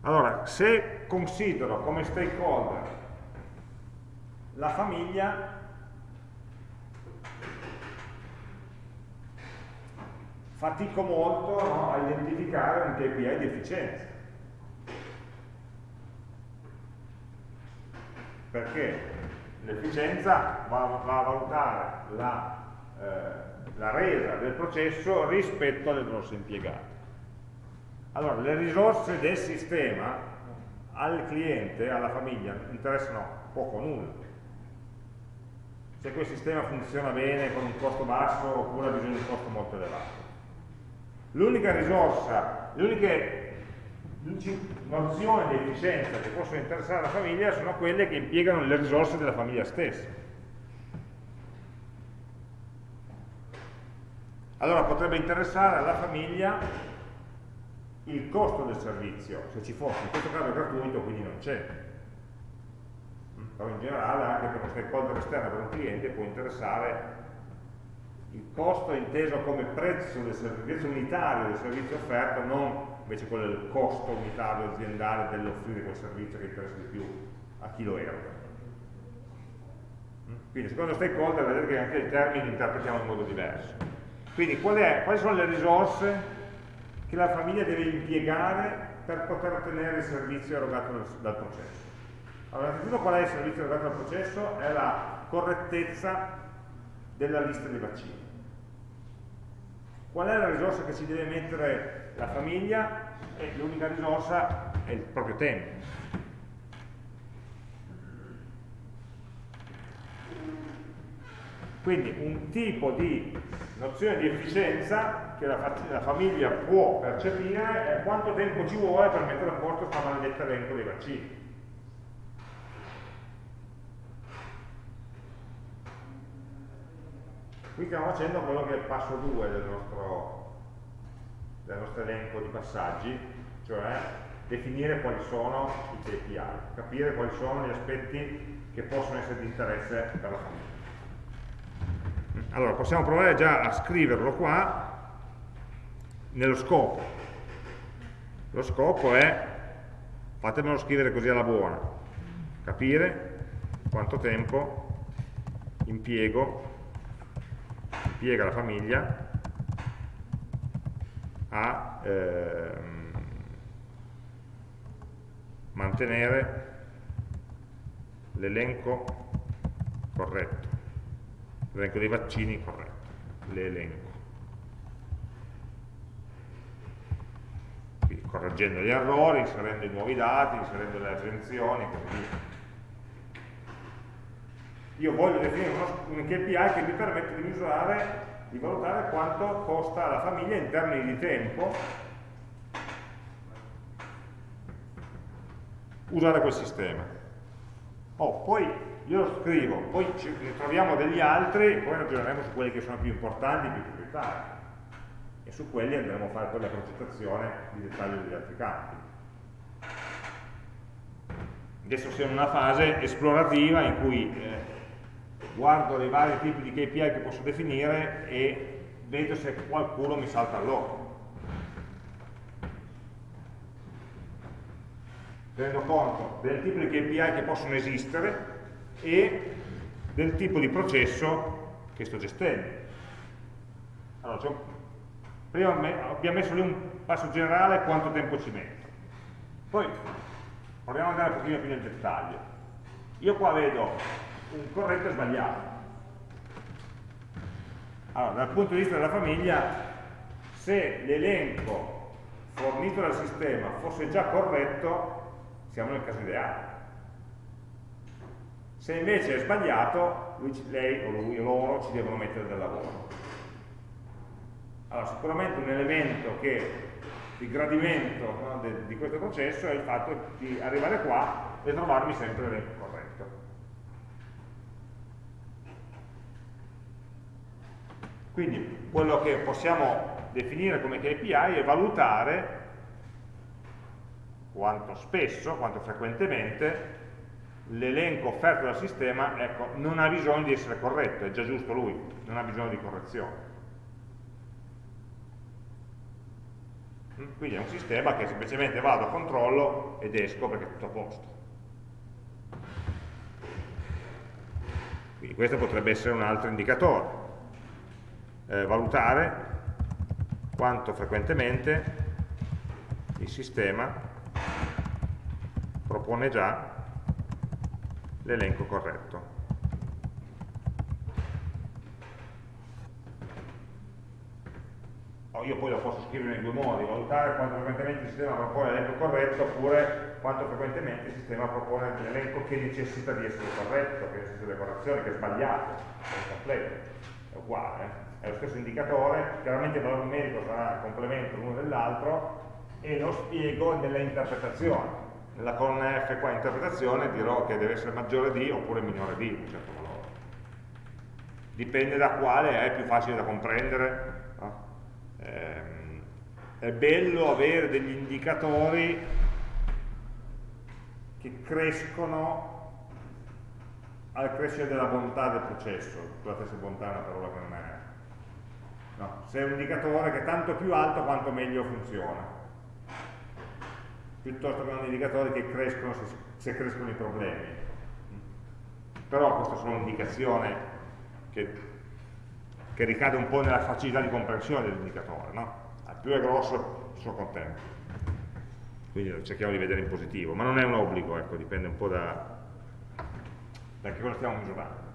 allora, se considero come stakeholder la famiglia, fatico molto no, a identificare un KPI di efficienza. Perché l'efficienza va, va, a valutare la, eh, la resa del processo rispetto alle risorse impiegate. Allora, le risorse del sistema al cliente, alla famiglia, interessano poco o nulla. Se quel sistema funziona bene con un costo basso oppure ha bisogno di un costo molto elevato. L'unica risorsa, le uniche nozioni di efficienza che possono interessare la famiglia sono quelle che impiegano le risorse della famiglia stessa. Allora potrebbe interessare alla famiglia il costo del servizio, se ci fosse, in questo caso è gratuito, quindi non c'è. Però in generale anche per uno stakeholder esterno per un cliente può interessare il costo inteso come prezzo del servizio unitario del servizio offerto, non invece quello del costo unitario aziendale dell'offrire quel servizio che interessa di più a chi lo eroga. Quindi secondo stakeholder vedete che anche i termini li interpretiamo in modo diverso. Quindi qual è, quali sono le risorse che la famiglia deve impiegare per poter ottenere il servizio erogato dal, processo. Allora, innanzitutto qual è il servizio erogato dal processo? È la correttezza della lista dei vaccini. Qual è la risorsa che ci deve mettere la famiglia? L'unica risorsa è il proprio tempo. Quindi un tipo di nozione di efficienza che la, la, famiglia può percepire è quanto tempo ci vuole per mettere a posto questo maledetto elenco dei vaccini. Qui stiamo facendo quello che è il passo 2 del nostro, del nostro elenco di passaggi, cioè definire quali sono i KPI, capire quali sono gli aspetti che possono essere di interesse per la famiglia. Allora, possiamo provare già a scriverlo qua nello scopo. Lo scopo è, fatemelo scrivere così alla buona, capire quanto tempo impiego, impiega la famiglia a ehm, mantenere l'elenco corretto l'elenco dei vaccini corretto, l'elenco. Quindi correggendo gli errori, inserendo i nuovi dati, inserendo le e così via. Io voglio definire un KPI che mi permette di misurare, di valutare quanto costa alla famiglia in termini di tempo usare quel sistema. Oh, poi io lo scrivo, poi ci troviamo degli altri e poi ragioneremo su quelli che sono più importanti, più prioritari e su quelli andremo a fare poi la progettazione di dettaglio degli altri campi. Adesso siamo in una fase esplorativa in cui eh, guardo i vari tipi di KPI che posso definire e vedo se qualcuno mi salta all'occhio. Tenendo conto del tipo di KPI che possono esistere e del tipo di processo che sto gestendo. Allora, cioè, prima abbiamo messo lì un passo generale quanto tempo ci metto. Poi proviamo ad andare un pochino più nel dettaglio. Io qua vedo un corretto e sbagliato. Allora, dal punto di vista della famiglia, se l'elenco fornito dal sistema fosse già corretto, siamo nel caso ideale. Se invece è sbagliato, lui, lei o lui o loro ci devono mettere del lavoro. Allora, sicuramente un elemento che il gradimento no, de, di questo processo è il fatto di arrivare qua e trovarmi sempre l'elenco corretto. Quindi quello che possiamo definire come KPI è valutare quanto spesso, quanto frequentemente l'elenco offerto dal sistema ecco, non ha bisogno di essere corretto, è già giusto lui, non ha bisogno di correzione. Quindi è un sistema che semplicemente vado, controllo ed esco perché è tutto a posto. Quindi questo potrebbe essere un altro indicatore. Eh, valutare quanto frequentemente il sistema propone già l'elenco corretto. io poi lo posso scrivere in due modi, valutare quanto frequentemente il sistema propone l'elenco corretto oppure quanto frequentemente il sistema propone l'elenco che necessita di essere corretto, che necessita di correzione, che è sbagliato, è incompleto, è uguale, eh. è lo stesso indicatore, chiaramente il valore numerico sarà complemento l'uno dell'altro e lo spiego nella interpretazione. Nella colonna F qua interpretazione dirò che deve essere maggiore di oppure minore di un certo valore. Dipende da quale è più facile da comprendere eh, è bello avere degli indicatori che crescono al crescere della bontà del processo, scusate se bontà è una parola che non è no, se è un indicatore che tanto più alto quanto meglio funziona piuttosto che un indicatore che crescono se, se crescono i problemi però questa è solo un'indicazione che che ricade un po' nella facilità di comprensione dell'indicatore, no? Più è grosso, sono contento. Quindi cerchiamo di vedere in positivo, ma non è un obbligo, ecco, dipende un po' da, da che cosa stiamo misurando.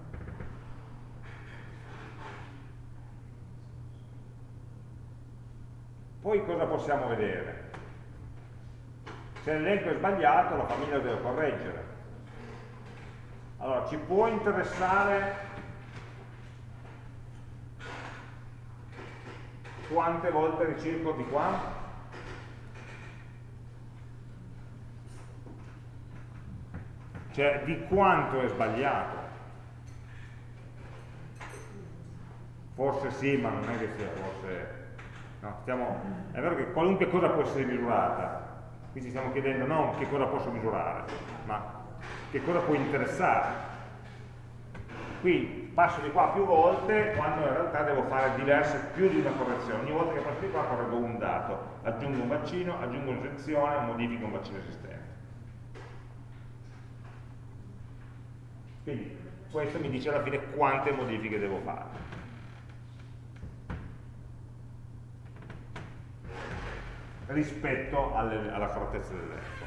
Poi cosa possiamo vedere? Se l'elenco è sbagliato, la famiglia lo deve correggere. Allora, ci può interessare quante volte ricirco di qua? Cioè di quanto è sbagliato? Forse sì, ma non è che sia forse... No, stiamo... È vero che qualunque cosa può essere misurata, qui ci stiamo chiedendo non che cosa posso misurare, ma che cosa può interessare. Qui passo di qua più volte quando in realtà devo fare diverse, più di una correzione. Ogni volta che passo di qua correggo un dato, aggiungo un vaccino, aggiungo un'infezione, modifico un vaccino esistente. Quindi questo mi dice alla fine quante modifiche devo fare. Rispetto alle, alla correttezza dell'elenco.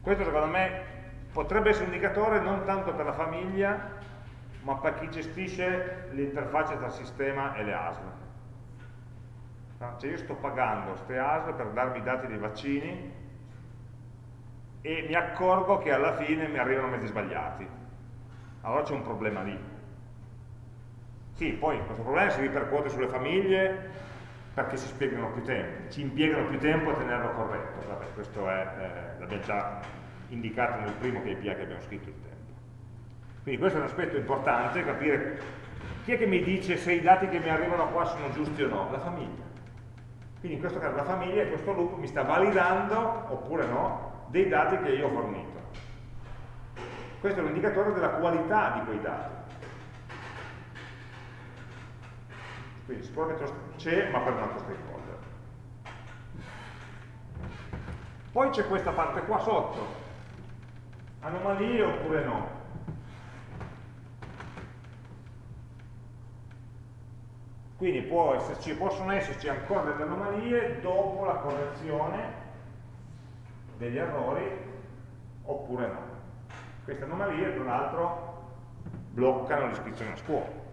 Questo secondo me potrebbe essere un indicatore non tanto per la famiglia ma per chi gestisce l'interfaccia tra il sistema e le ASL. Cioè io sto pagando queste ASL per darmi i dati dei vaccini e mi accorgo che alla fine mi arrivano mezzi sbagliati. Allora c'è un problema lì. Sì, poi questo problema si ripercuote sulle famiglie perché si spiegano più tempo, ci impiegano più tempo a tenerlo corretto. Vabbè, questo è, eh, l'abbiamo già indicato nel primo KPI che abbiamo scritto il tempo. Quindi questo è un aspetto importante, capire chi è che mi dice se i dati che mi arrivano qua sono giusti o no? La famiglia. Quindi in questo caso la famiglia e questo loop mi sta validando, oppure no, dei dati che io ho fornito. Questo è un indicatore della qualità di quei dati. Quindi sicuramente c'è, ma per un altro stakeholder. Poi c'è questa parte qua sotto. Anomalie oppure no? Quindi può esserci, possono esserci ancora delle anomalie dopo la correzione degli errori o Queste anomalie, tra l'altro, bloccano l'iscrizione a scuola.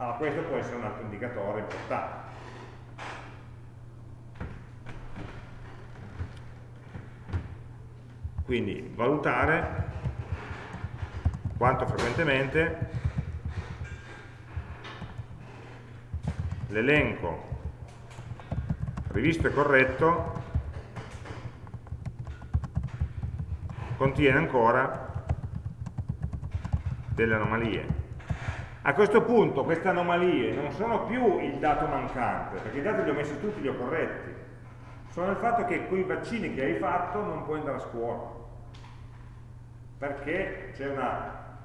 Allora, questo può essere un altro indicatore importante. Quindi valutare quanto frequentemente l'elenco rivisto e corretto contiene ancora delle anomalie. A questo punto queste anomalie non sono più il dato mancante, perché i dati li ho messi tutti, li ho corretti, sono il fatto che quei vaccini che hai fatto non puoi andare a scuola, perché c'è una,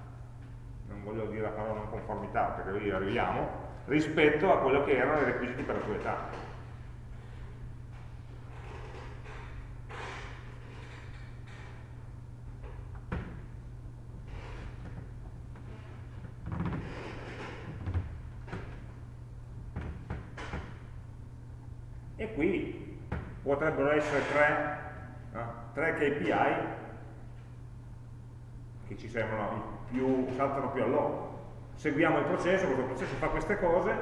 non voglio dire la parola non conformità, perché lì arriviamo, rispetto a quello che erano i requisiti per la tua età. E qui potrebbero essere tre, no? tre KPI che ci sembrano più, saltano più all'occhio seguiamo il processo, questo processo fa queste cose,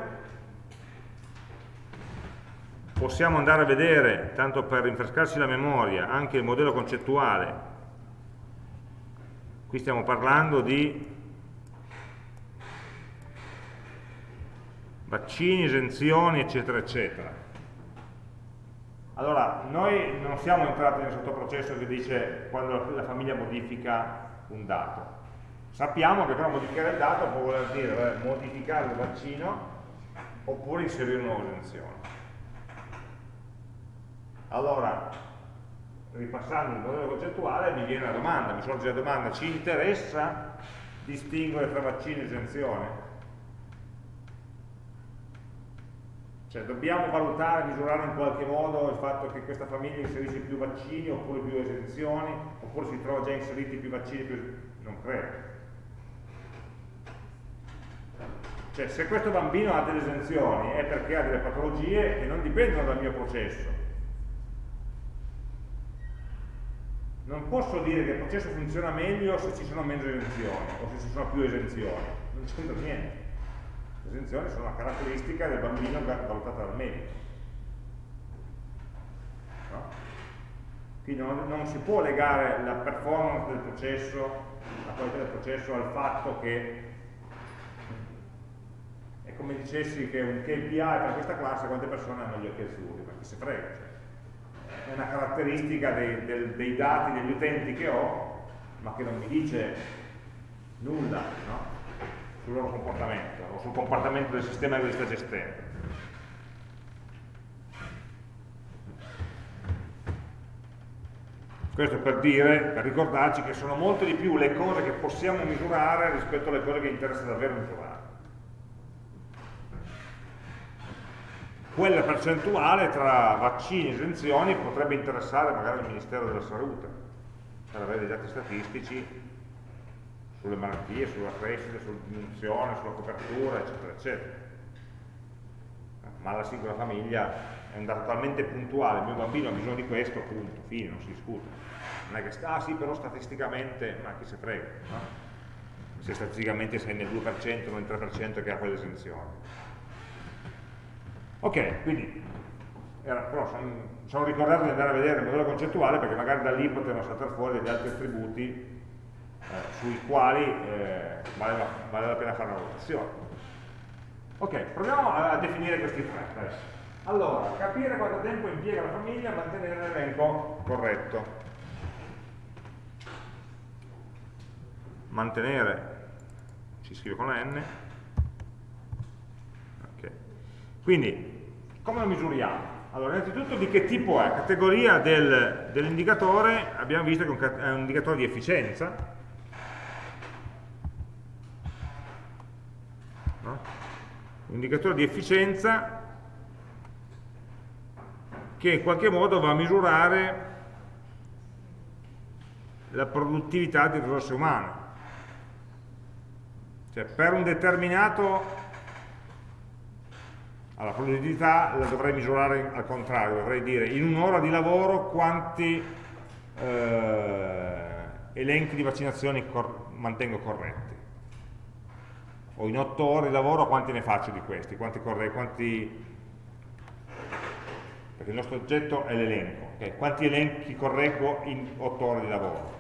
possiamo andare a vedere, tanto per rinfrescarsi la memoria, anche il modello concettuale, qui stiamo parlando di vaccini, esenzioni, eccetera, eccetera. Allora, noi non siamo entrati nel sottoprocesso che dice quando la famiglia modifica un dato, Sappiamo che però modificare il dato può voler dire modificare il vaccino oppure inserire una esenzione. Allora, ripassando il modello concettuale, mi viene la domanda, mi sorge la domanda, ci interessa distinguere tra vaccino e esenzione? Cioè dobbiamo valutare, misurare in qualche modo il fatto che questa famiglia inserisce più vaccini oppure più esenzioni, oppure si trova già inseriti più vaccini, più... non credo. Cioè, se questo bambino ha delle esenzioni è perché ha delle patologie che non dipendono dal mio processo. Non posso dire che il processo funziona meglio se ci sono meno esenzioni o se ci sono più esenzioni. Non c'entra niente. Le esenzioni sono una caratteristica del bambino valutata dal medico. No? Quindi non, non, si può legare la performance del processo, la qualità del processo al fatto che è come dicessi che un KPI per questa classe quante persone hanno gli occhi azzurri, ma chi si frega. Cioè. È una caratteristica dei, del, dei, dati degli utenti che ho, ma che non mi dice nulla no? Sul loro comportamento o sul comportamento del sistema che li sta gestendo. Questo per dire, per ricordarci che sono molte di più le cose che possiamo misurare rispetto alle cose che interessa davvero misurare. quella percentuale tra vaccini e esenzioni potrebbe interessare magari il Ministero della Salute per avere dei dati statistici sulle malattie, sulla crescita, sulla diminuzione, sulla copertura, eccetera, eccetera. Ma la singola famiglia è un dato talmente puntuale, il mio bambino ha bisogno di questo, punto, fine, non si discute. Non è che, ah sì, però statisticamente, ma chi se frega, no? Se statisticamente sei nel 2% o nel 3% che ha quell'esenzione Ok, quindi era, però sono, sono, ricordato di andare a vedere il modello concettuale perché magari da lì potevano saltare fuori degli altri attributi sui quali eh, vale, vale, la pena fare una valutazione. Ok, proviamo a, a definire questi tre adesso. Allora, capire quanto tempo impiega la famiglia a mantenere l'elenco corretto. Mantenere, si scrive con la N, quindi, come lo misuriamo? Allora, innanzitutto di che tipo è? Categoria del, dell'indicatore, abbiamo visto che è un indicatore di efficienza, un indicatore di efficienza che in qualche modo va a misurare la produttività di risorse umane. Cioè, per un determinato alla produttività la dovrei misurare al contrario, dovrei dire in un'ora di lavoro quanti eh, elenchi di vaccinazioni cor mantengo corretti o in 8 ore di lavoro quanti ne faccio di questi, quanti, quanti perché il nostro oggetto è l'elenco, okay? quanti elenchi correggo in 8 ore di lavoro.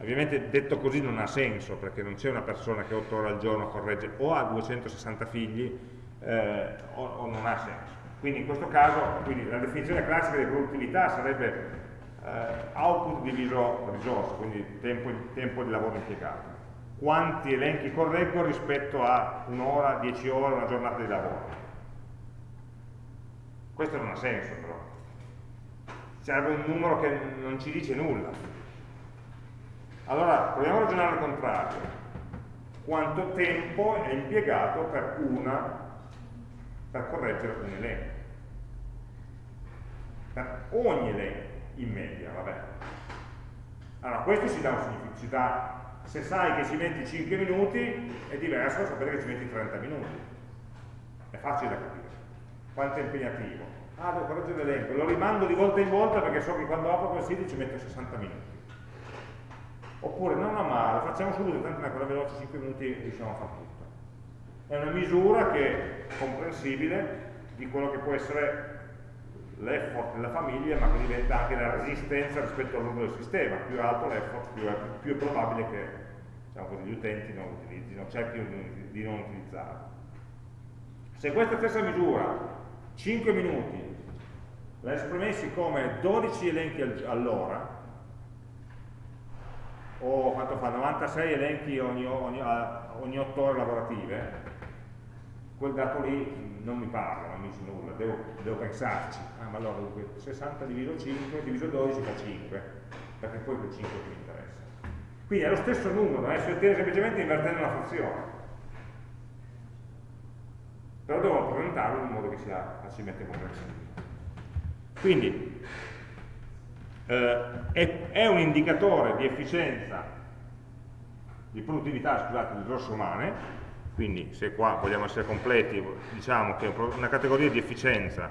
Ovviamente detto così non ha senso, perché non c'è una persona che 8 ore al giorno corregge o ha 260 figli eh, o, o, non ha senso. Quindi in questo caso quindi la definizione classica di produttività sarebbe eh, output diviso risorse, quindi tempo, tempo di lavoro impiegato quanti elenchi correggo rispetto a un'ora, dieci ore, una giornata di lavoro. Questo non ha senso però. Serve un numero che non ci dice nulla. Allora, proviamo a ragionare al contrario. Quanto tempo è impiegato per una, per correggere un elenco? Per ogni elenco, in media, vabbè. Allora, questo si dà un si dà se sai che ci metti 5 minuti è diverso da sapere che ci metti 30 minuti. È facile da capire. Quanto è impegnativo. Ah devo correggere l'elenco. Lo rimando di volta in volta perché so che quando apro quel sito ci metto 60 minuti. Oppure no no ma facciamo subito tanto è quella veloce 5 minuti riusciamo a fare tutto. È una misura che è comprensibile di quello che può essere l'effort della famiglia ma che diventa anche la resistenza rispetto al lungo del sistema. Più alto l'effort più, più, è probabile che diciamo così, gli utenti non utilizzino cerchino di, di non utilizzarlo. Se questa stessa misura 5 minuti la esprimessi come 12 elenchi all'ora o quanto fa 96 elenchi ogni, ogni, ogni 8 ore lavorative quel dato lì non mi parla, non mi dice nulla, devo, devo pensarci. Ah, ma allora 60 diviso 5 diviso 12 fa 5, perché poi quel 5 che mi interessa. Quindi è lo stesso numero, eh? si ottiene semplicemente invertendo una funzione. Però devo rappresentarlo in modo che sia facilmente comprensibile. Quindi eh, è, è un indicatore di efficienza, di produttività, scusate, di risorse umane, quindi se qua vogliamo essere completi, diciamo che una categoria di efficienza,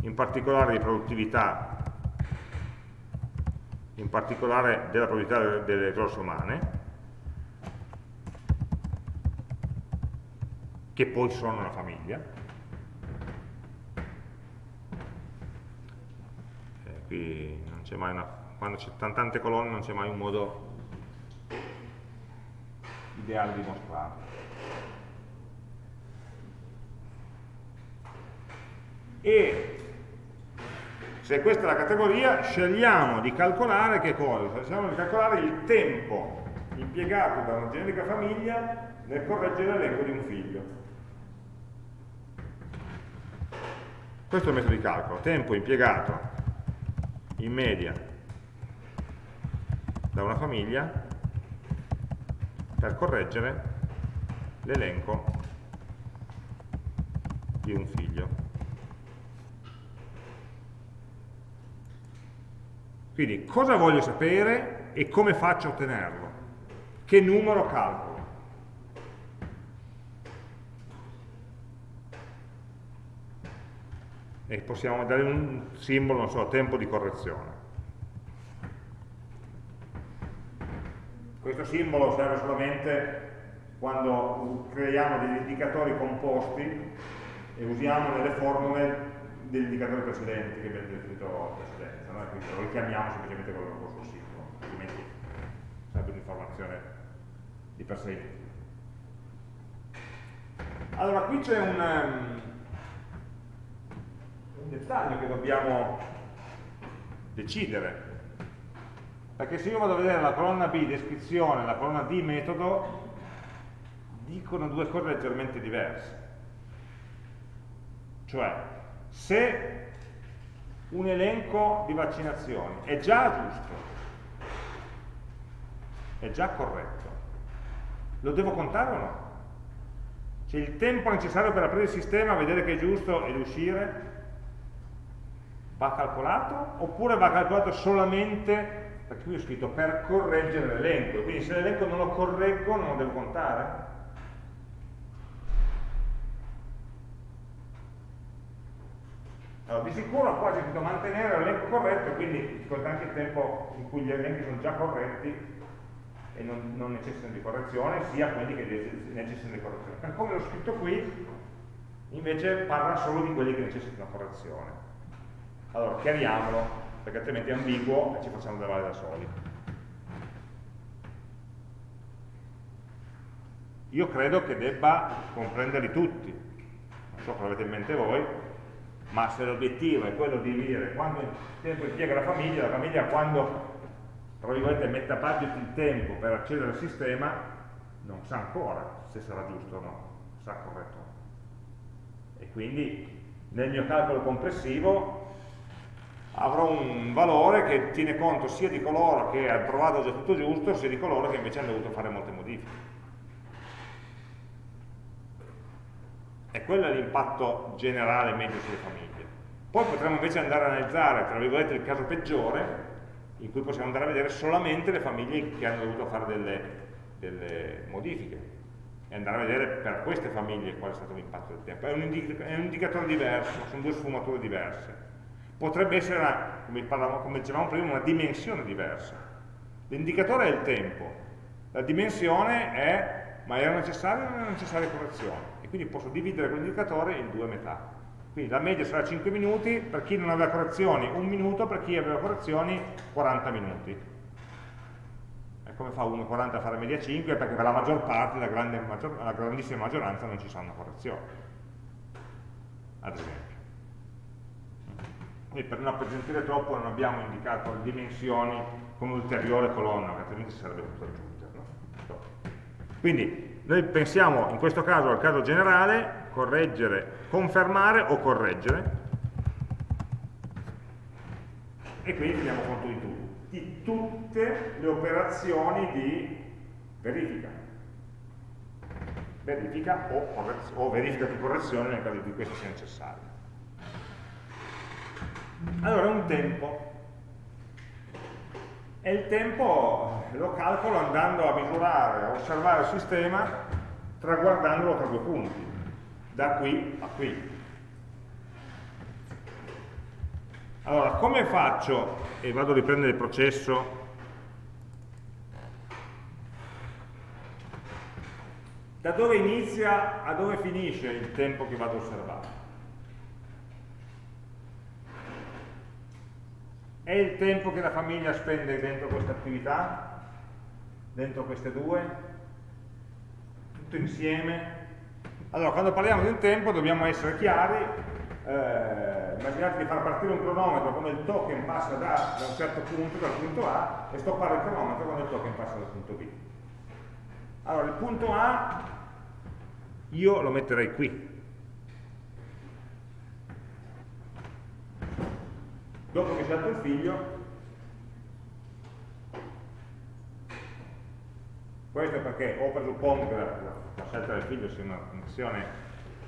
in particolare di produttività, in particolare della produttività delle risorse umane, che poi sono una famiglia. Eh, qui non c'è mai una, quando c'è tante colonne non c'è mai un modo ideale di mostrarlo. E se questa è la categoria, scegliamo di calcolare che cosa? Scegliamo di calcolare il tempo impiegato da una generica famiglia nel correggere l'elenco di un figlio. Questo è il metodo di calcolo, tempo impiegato in media da una famiglia per correggere l'elenco di un figlio. Quindi cosa voglio sapere e come faccio a ottenerlo? Che numero calcolo? E possiamo dare un simbolo, non so, tempo di correzione. Questo simbolo serve solamente quando creiamo degli indicatori composti e usiamo nelle formule degli indicatori precedenti che abbiamo definito in precedenza, no? quindi lo richiamiamo semplicemente quello che sul simbolo, altrimenti sarebbe un'informazione di per sé inutile. Allora, qui c'è un, um, un dettaglio che dobbiamo decidere perché se io vado a vedere la colonna B descrizione e la colonna D metodo dicono due cose leggermente diverse. Cioè se un elenco di vaccinazioni è già giusto è già corretto lo devo contare o no? Cioè il tempo necessario per aprire il sistema, vedere che è giusto ed uscire va calcolato? Oppure va calcolato solamente perché qui ho scritto per correggere l'elenco, quindi se l'elenco non lo correggo non lo devo contare. Allora, di sicuro qua c'è scritto mantenere l'elenco corretto, quindi ci conta anche il tempo in cui gli elenchi sono già corretti e non, non necessitano di correzione, sia quelli che necessitano di correzione. Per come l'ho scritto qui, invece parla solo di quelli che necessitano correzione. Allora, chiariamolo perché altrimenti è ambiguo e ci facciamo da da soli. Io credo che debba comprenderli tutti, non so cosa avete in mente voi, ma se l'obiettivo è quello di dire quanto tempo impiega la famiglia, la famiglia quando tra virgolette mette a budget il tempo per accedere al sistema non sa ancora se sarà giusto o no, sarà corretto. E quindi nel mio calcolo complessivo avrò un valore che tiene conto sia di coloro che hanno trovato già tutto giusto, sia di coloro che invece hanno dovuto fare molte modifiche. E quello è l'impatto generale medio sulle famiglie. Poi potremmo invece andare a analizzare, tra virgolette, il caso peggiore, in cui possiamo andare a vedere solamente le famiglie che hanno dovuto fare delle, delle modifiche e andare a vedere per queste famiglie qual è stato l'impatto del tempo. È un, è un, indicatore diverso, sono due sfumature diverse. Potrebbe essere, una, come, parlavamo, come dicevamo prima, una dimensione diversa. L'indicatore è il tempo, la dimensione è ma era necessaria o non era necessaria correzione quindi posso dividere quell'indicatore in due metà. Quindi la media sarà 5 minuti, per chi non aveva correzioni 1 minuto, per chi aveva correzioni 40 minuti. E come fa 1,40 a fare media 5? Perché per la maggior parte, la, grande, la grandissima maggioranza, non ci saranno correzioni. Ad esempio. Quindi per non appesantire troppo non abbiamo indicato le dimensioni con un'ulteriore colonna, altrimenti sarebbe tutto aggiungere. No? Quindi noi pensiamo in questo caso al caso generale, correggere, confermare o correggere, e quindi teniamo conto di, tutto, di tutte le operazioni di verifica. Verifica o, o verifica di correzione nel caso in cui questo sia necessario. Allora, un tempo e il tempo lo calcolo andando a misurare, a osservare il sistema traguardandolo tra due punti, da qui a qui. Allora, come faccio, e vado a riprendere il processo, da dove inizia a dove finisce il tempo che vado a osservare? È il tempo che la famiglia spende dentro questa attività? Dentro queste due? Tutto insieme? Allora, quando parliamo di un tempo dobbiamo essere chiari, eh, immaginate di far partire un cronometro quando il token passa da, da un certo punto, dal punto A, e stoppare il cronometro quando il token passa dal punto B. Allora, il punto A io lo metterei qui, dopo che c'è stato il figlio questo è perché o presuppongo che la, scelta del figlio sia un'azione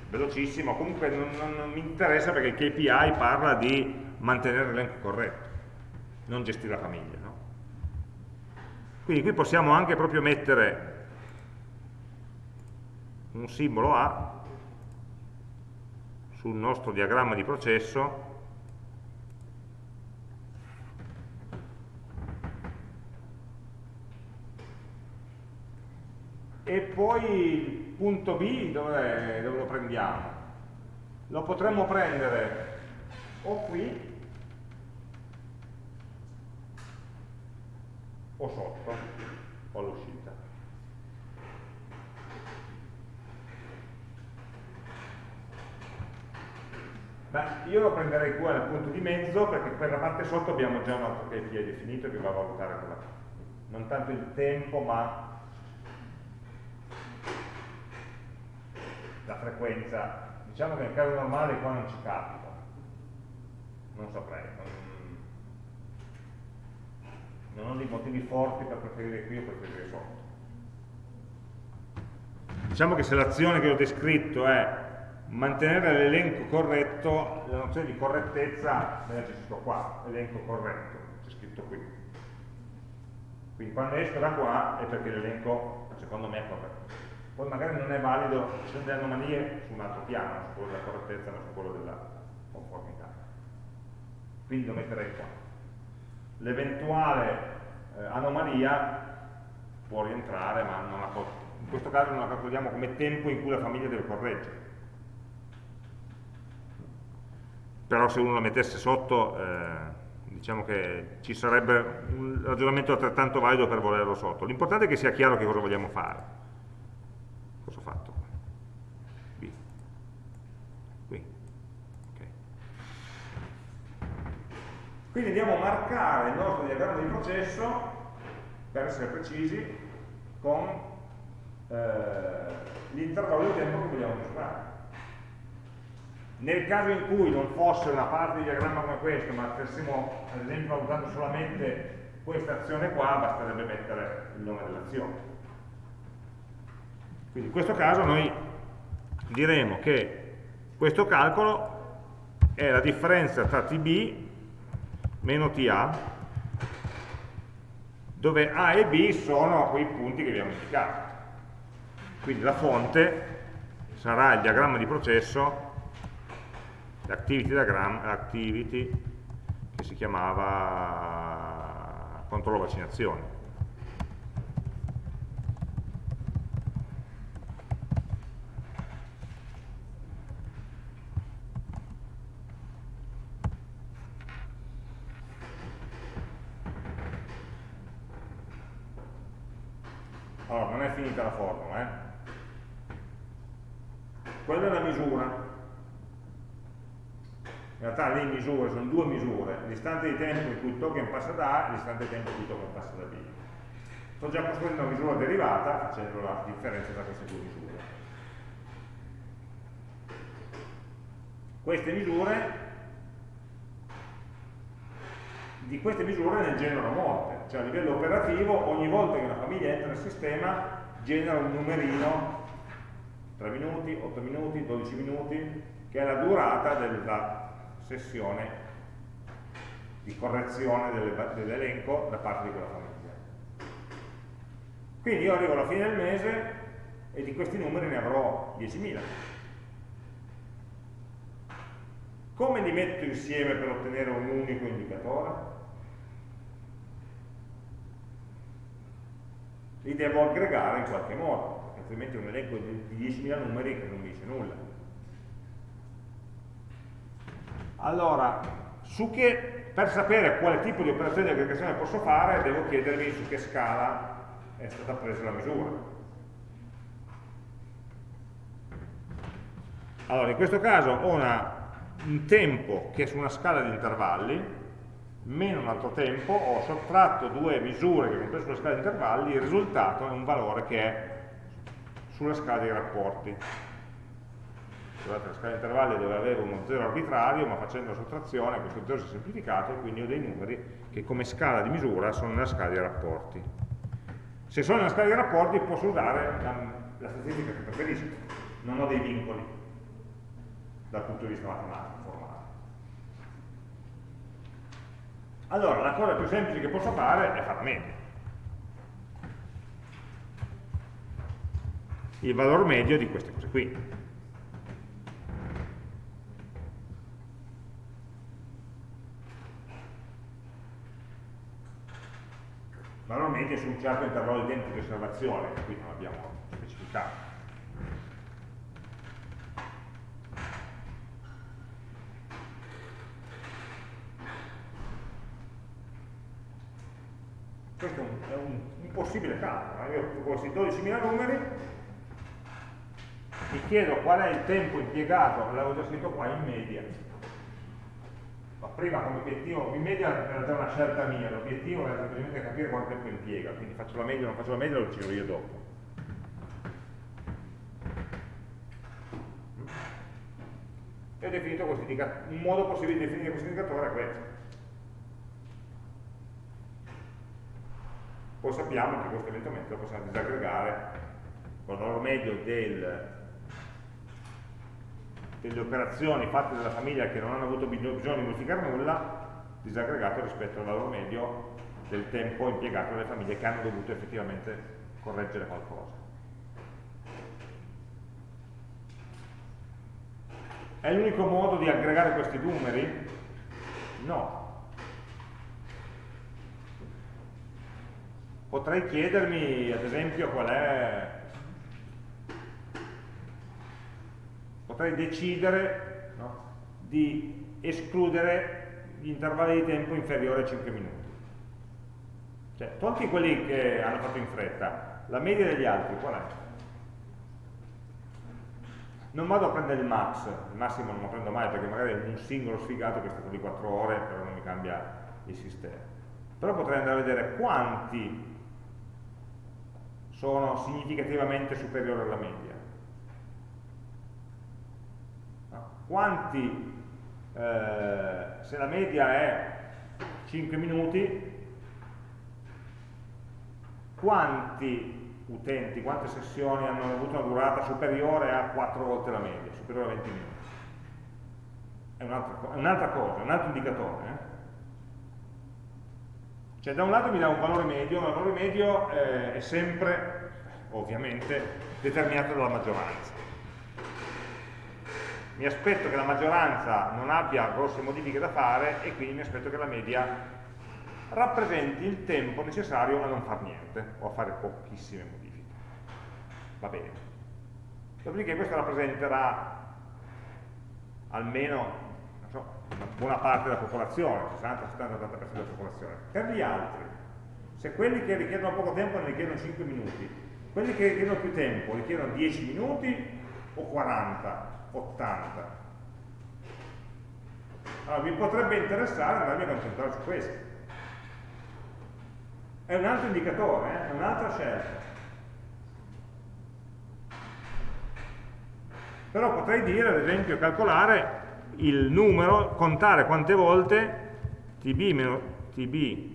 velocissima comunque non, non, non, mi interessa perché il KPI parla di mantenere l'elenco corretto non gestire la famiglia no? quindi qui possiamo anche proprio mettere un simbolo A sul nostro diagramma di processo e poi il punto B dove, dove lo prendiamo? Lo potremmo prendere o qui o sotto o all'uscita. Beh, io lo prenderei qua nel punto di mezzo perché per la parte sotto abbiamo già un altro KPI definito che va a valutare quella non tanto il tempo ma la frequenza, diciamo che nel caso normale qua non ci capita, non saprei, non, ho dei motivi forti per preferire qui o preferire sotto. Diciamo che se l'azione che ho descritto è mantenere l'elenco corretto, la nozione di correttezza me la scritto qua, elenco corretto, c'è scritto qui. Quindi quando esco da qua è perché l'elenco secondo me è corretto poi magari non è valido, ci sono delle anomalie su un altro piano, su quello della correttezza, ma su quello della conformità. quindi lo metterei qua. L'eventuale eh, anomalia può rientrare, ma in questo caso non la calcoliamo come tempo in cui la famiglia deve correggere. Però se uno la mettesse sotto, eh, diciamo che ci sarebbe un ragionamento altrettanto valido per volerlo sotto. L'importante è che sia chiaro che cosa vogliamo fare. Cosa ho fatto? Qui. Qui. Okay. Quindi andiamo a marcare il nostro diagramma di processo, per essere precisi, con eh, l'intervallo di tempo che vogliamo misurare. Nel caso in cui non fosse una parte di diagramma come questo, ma stessimo ad esempio valutando solamente questa azione qua, basterebbe mettere il nome dell'azione. Quindi in questo caso noi diremo che questo calcolo è la differenza tra tb meno ta, dove a e b sono quei punti che abbiamo indicato. Quindi la fonte sarà il diagramma di processo l'activity diagram, l'activity che si chiamava controllo vaccinazione. Allora, non è finita la formula, eh? Quella è la misura, in realtà le sono due misure, l'istante di tempo in cui il token passa da A e l'istante di tempo in cui il token passa da B. Sto già costruendo una misura derivata facendo la differenza tra queste due misure. Queste misure, di queste misure ne generano molte, cioè a livello operativo ogni volta che una famiglia entra nel sistema genera un numerino 3 minuti, 8 minuti, 12 minuti, che è la durata della sessione di correzione dell'elenco da parte di quella famiglia. Quindi io arrivo alla fine del mese e di questi numeri ne avrò 10.000. Come li metto insieme per ottenere un unico indicatore? Li devo aggregare in qualche modo, altrimenti un elenco di 10.000 numeri che non mi dice nulla. Allora, che, per sapere quale tipo di operazione di aggregazione posso fare, devo chiedermi su che scala è stata presa la misura. Allora, in questo caso ho una, un tempo che è su una scala di intervalli, meno un altro tempo, ho sottratto due misure che sono prese sulla scala di intervalli, il risultato è un valore che è sulla scala dei rapporti scusate, la scala di intervalli dove avevo uno zero arbitrario, ma facendo la sottrazione questo zero si è semplificato e quindi ho dei numeri che come scala di misura sono nella scala dei rapporti. Se sono nella scala dei rapporti posso usare la, la statistica che preferisco, non ho dei vincoli dal punto di vista matematico, formale. Allora, la cosa più semplice che posso fare è fare la media. Il valore medio di queste cose qui. Normalmente su un certo intervallo di tempo di osservazione, che qui non abbiamo specificato. Questo è un, è un, un possibile calcolo. Io ho questi 12.000 numeri, mi chiedo qual è il tempo impiegato, l'avevo già scritto qua, in media, ma prima come obiettivo, in media era già una scelta mia, l'obiettivo era semplicemente capire quanto tempo impiega, quindi faccio la media o non faccio la media lo decido io dopo. E ho definito questo indicatore, un modo possibile di definire questo indicatore è questo. Poi sappiamo che questo eventualmente lo possiamo disaggregare con valore medio del delle operazioni fatte dalla famiglia che non hanno avuto bisogno di modificare nulla, disaggregato rispetto al valore medio del tempo impiegato dalle famiglie che hanno dovuto effettivamente correggere qualcosa. È l'unico modo di aggregare questi numeri? No. Potrei chiedermi, ad esempio, qual è... Potrei decidere no, di escludere gli intervalli di tempo inferiori a 5 minuti. Cioè, tolti quelli che hanno fatto in fretta, la media degli altri qual è? Non vado a prendere il max, il massimo non lo prendo mai perché magari è un singolo sfigato che è stato di 4 ore, però non mi cambia il sistema. Però potrei andare a vedere quanti sono significativamente superiori alla media. Quanti, eh, se la media è 5 minuti, quanti utenti, quante sessioni hanno avuto una durata superiore a 4 volte la media, superiore a 20 minuti. È un'altra un cosa, un altro indicatore. Eh? Cioè da un lato mi dà un valore medio, ma il valore medio eh, è sempre, ovviamente, determinato dalla maggioranza. Mi aspetto che la maggioranza non abbia grosse modifiche da fare e quindi mi aspetto che la media rappresenti il tempo necessario a non fare niente o a fare pochissime modifiche. Va bene. Dopodiché questo rappresenterà almeno so, una buona parte della popolazione, 60-70-80% della popolazione. Per gli altri, se quelli che richiedono poco tempo ne richiedono 5 minuti, quelli che richiedono più tempo richiedono 10 minuti o 40, 80. Allora, vi potrebbe interessare andarmi a concentrare su questo è un altro indicatore, eh? è un'altra scelta. Però potrei dire, ad esempio, calcolare il numero, contare quante volte tb meno, tb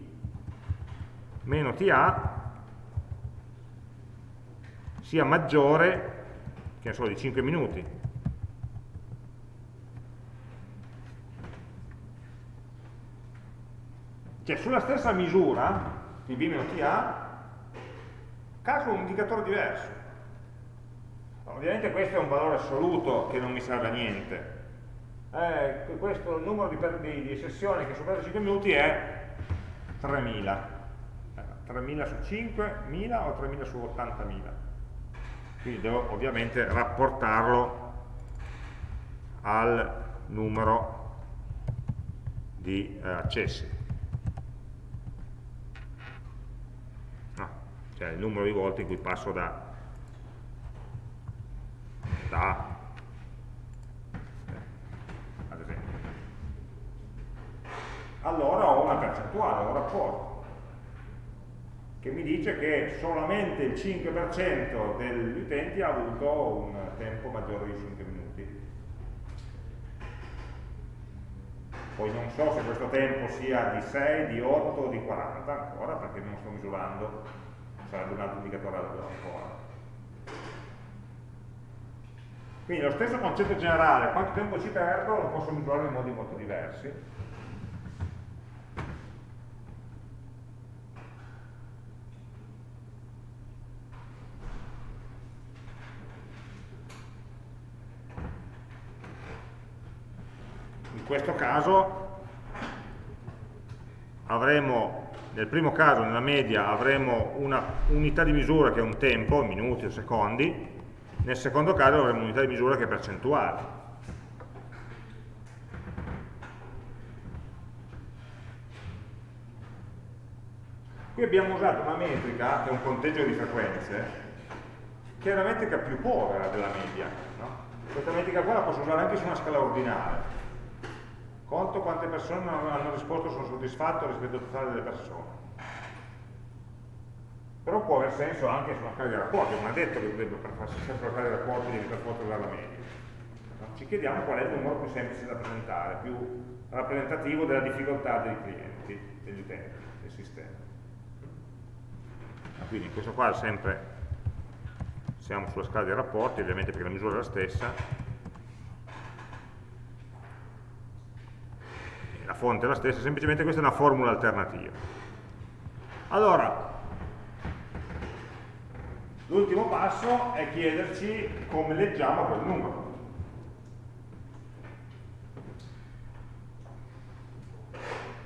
meno ta sia maggiore che ne so, di 5 minuti. Cioè sulla stessa misura di B meno TA, calcolo un indicatore diverso. Ovviamente questo è un valore assoluto che non mi serve a niente. Eh, questo, il numero di, di, di, sessioni che supera i 5 minuti è 3000. 3000 su 5, 1000 o 3000 su 80.000. Quindi devo ovviamente rapportarlo al numero di eh, accessi. Cioè il numero di volte in cui passo da, da eh, ad esempio. Allora ho una percentuale, un rapporto che mi dice che solamente il 5% degli utenti ha avuto un tempo maggiore di 5 minuti. Poi non so se questo tempo sia di 6, di 8 o di 40 ancora, perché non sto misurando sarebbe un altro indicatore ancora. Quindi lo stesso concetto generale, quanto tempo ci perdo, lo posso misurare in modi molto diversi. In questo caso avremo nel primo caso, nella media, avremo una unità di misura che è un tempo, minuti o secondi, nel secondo caso avremo un'unità di misura che è percentuale. Qui abbiamo usato una metrica, che è un conteggio di frequenze, che è la metrica più povera della media. No? Questa metrica qua la posso usare anche su una scala ordinale conto quante persone hanno risposto sono soddisfatto rispetto al totale delle persone. Però può aver senso anche su una scala di rapporti, non è detto che per farsi sempre una scala di rapporti devi per forza usare la media. Ci chiediamo qual è il numero più semplice da presentare, più rappresentativo della difficoltà dei clienti, degli utenti, del sistema. Quindi in questo qua sempre siamo sulla scala dei rapporti, ovviamente perché la misura è la stessa, fonte è la stessa, semplicemente questa è una formula alternativa. Allora, l'ultimo passo è chiederci come leggiamo quel numero.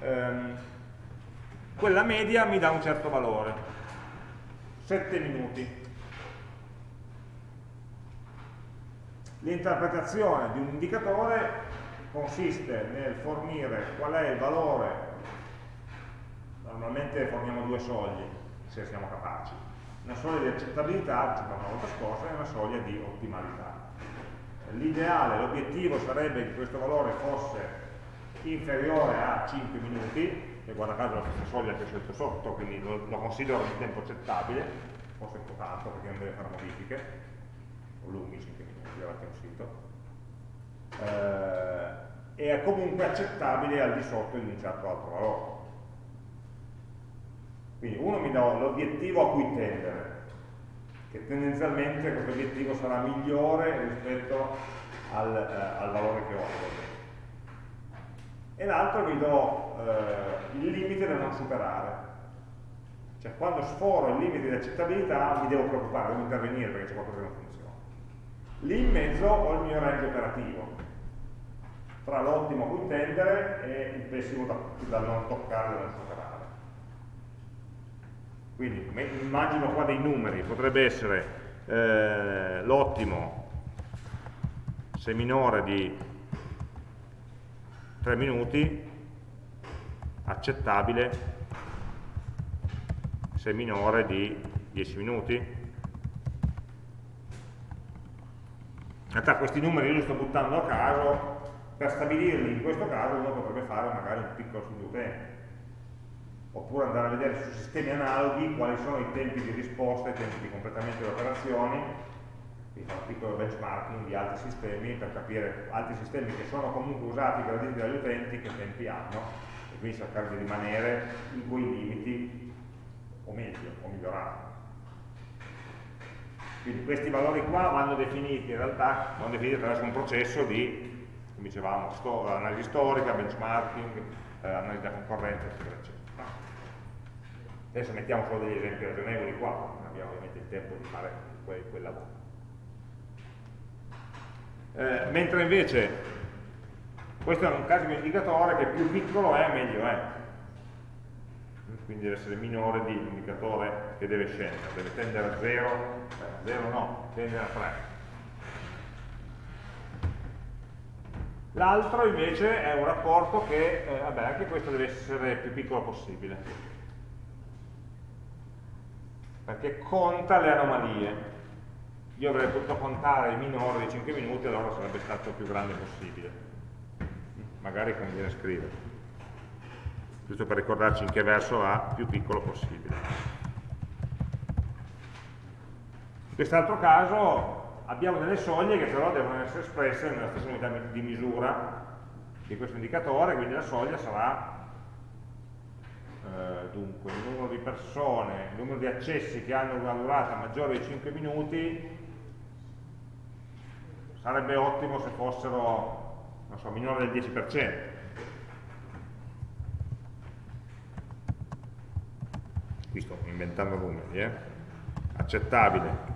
ehm, quella media mi dà un certo valore, 7 minuti. L'interpretazione di un indicatore consiste nel fornire qual è il valore, normalmente forniamo due soglie, se siamo capaci, una soglia di accettabilità, dicevamo la volta scorsa, e una soglia di ottimalità. L'ideale, l'obiettivo sarebbe che questo valore fosse inferiore a 5 minuti, che guarda caso è la stessa soglia che ho scelto sotto, quindi lo, lo considero un tempo accettabile, forse un po' tanto perché non deve fare modifiche, o lunghi 5 minuti davanti a un sito, eh, è comunque accettabile al di sotto di un certo altro valore. Quindi uno mi dà l'obiettivo a cui tendere, che tendenzialmente questo obiettivo sarà migliore rispetto al, eh, al valore che ho e l'altro mi do eh, il limite da non superare. Cioè quando sforo il limite di accettabilità mi devo preoccupare, devo intervenire perché c'è qualcosa che non funziona. Lì in mezzo ho il mio range operativo, tra l'ottimo a cui e il pessimo da, da non toccare, da non superare. Quindi immagino qua dei numeri, potrebbe essere eh, l'ottimo se minore di 3 minuti, accettabile se minore di 10 minuti. In realtà questi numeri io li sto buttando a caso, per stabilirli in questo caso uno potrebbe fare magari un piccolo studio utente, oppure andare a vedere su sistemi analoghi quali sono i tempi di risposta, i tempi di completamento delle operazioni, quindi fare un piccolo benchmarking di altri sistemi per capire altri sistemi che sono comunque usati, graditi dagli utenti, che tempi hanno e quindi cercare di rimanere in quei limiti o meglio, o migliorare. Quindi questi valori qua vanno definiti in realtà, vanno definiti attraverso un processo di, come dicevamo, sto, analisi storica, benchmarking, eh, analisi da concorrenza, eccetera, eccetera. Adesso mettiamo solo degli esempi ragionevoli qua, non abbiamo ovviamente il tempo di fare quel, quel lavoro. Eh, mentre invece questo è un caso di indicatore che più piccolo è meglio è. Quindi deve essere minore di un indicatore che deve scendere deve tendere a 0 eh, 0 no, tendere a 3 l'altro invece è un rapporto che eh, vabbè, anche questo deve essere più piccolo possibile. Perché conta le anomalie. Io avrei potuto contare il minore di 5 minuti allora sarebbe stato più grande possibile. Magari conviene scrivere. Giusto per ricordarci in che verso va più piccolo possibile. In quest'altro caso abbiamo delle soglie che però devono essere espresse nella stessa unità di misura di questo indicatore quindi la soglia sarà eh, dunque il numero di persone, il numero di accessi che hanno una durata maggiore di 5 minuti sarebbe ottimo se fossero so, minore del 10%. Qui sto inventando numeri, eh? accettabile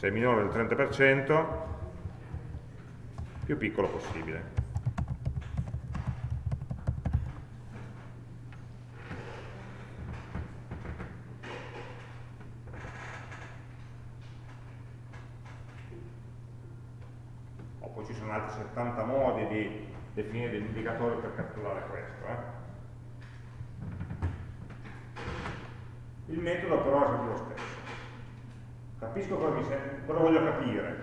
se è minore del 30%, più piccolo possibile. sono altri 70 modi di definire degli indicatori per catturare questo. Eh. Il metodo però è sempre lo stesso. Capisco cosa, cosa voglio capire.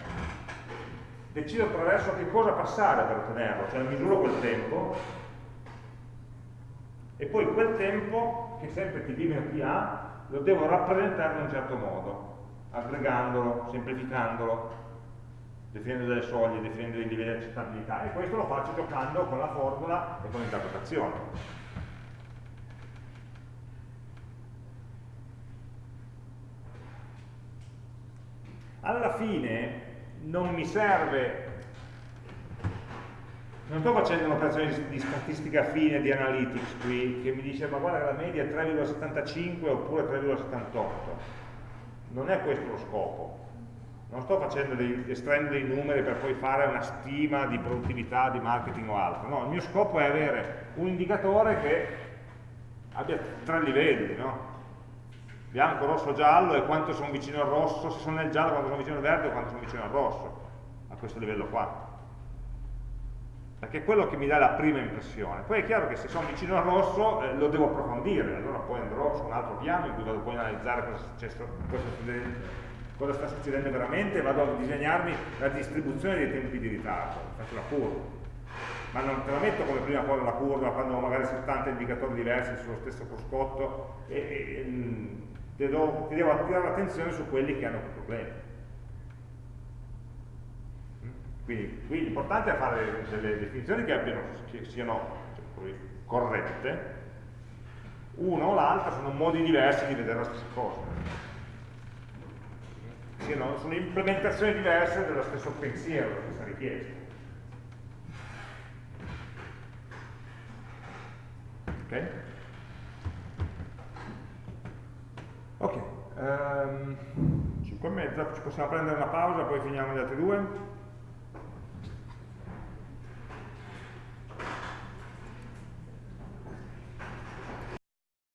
Decido attraverso che cosa passare per ottenerlo, cioè misuro quel tempo e poi quel tempo, che sempre t meno t ha, lo devo rappresentare in un certo modo, aggregandolo, semplificandolo, definendo delle soglie, definendo dei livelli di accettabilità e questo lo faccio giocando con la formula e con l'interpretazione. Alla fine non mi serve, non sto facendo un'operazione di statistica fine, di analytics qui, che mi dice ma guarda la media è 3,75 oppure 3,78. Non è questo lo scopo non sto dei, estraendo dei numeri per poi fare una stima di produttività, di marketing o altro, no, il mio scopo è avere un indicatore che abbia tre livelli, no? Bianco, rosso, giallo e quanto sono vicino al rosso, se sono nel giallo, quanto sono vicino al verde o quanto sono vicino al rosso, a questo livello qua. Perché è quello che mi dà la prima impressione. Poi è chiaro che se sono vicino al rosso eh, lo devo approfondire, allora poi andrò su un altro piano in cui vado poi a analizzare cosa, cosa, cosa sta succedendo veramente e vado a disegnarmi la distribuzione dei tempi di ritardo, faccio la curva ma non te la metto come prima cosa la curva quando magari 70 indicatori diversi sullo stesso cruscotto e, e, mm, ti devo, devo attirare l'attenzione su quelli che hanno più problemi. Quindi qui l'importante è fare delle definizioni che, abbiano, che siano cioè, corrette, una o l'altra sono modi diversi di vedere la stessa cosa. Siano, sono implementazioni diverse dello stesso pensiero, della stessa richiesta. Ok? Ok, um, ehm, 5 e mezza, ci possiamo prendere una pausa, poi finiamo gli altri due.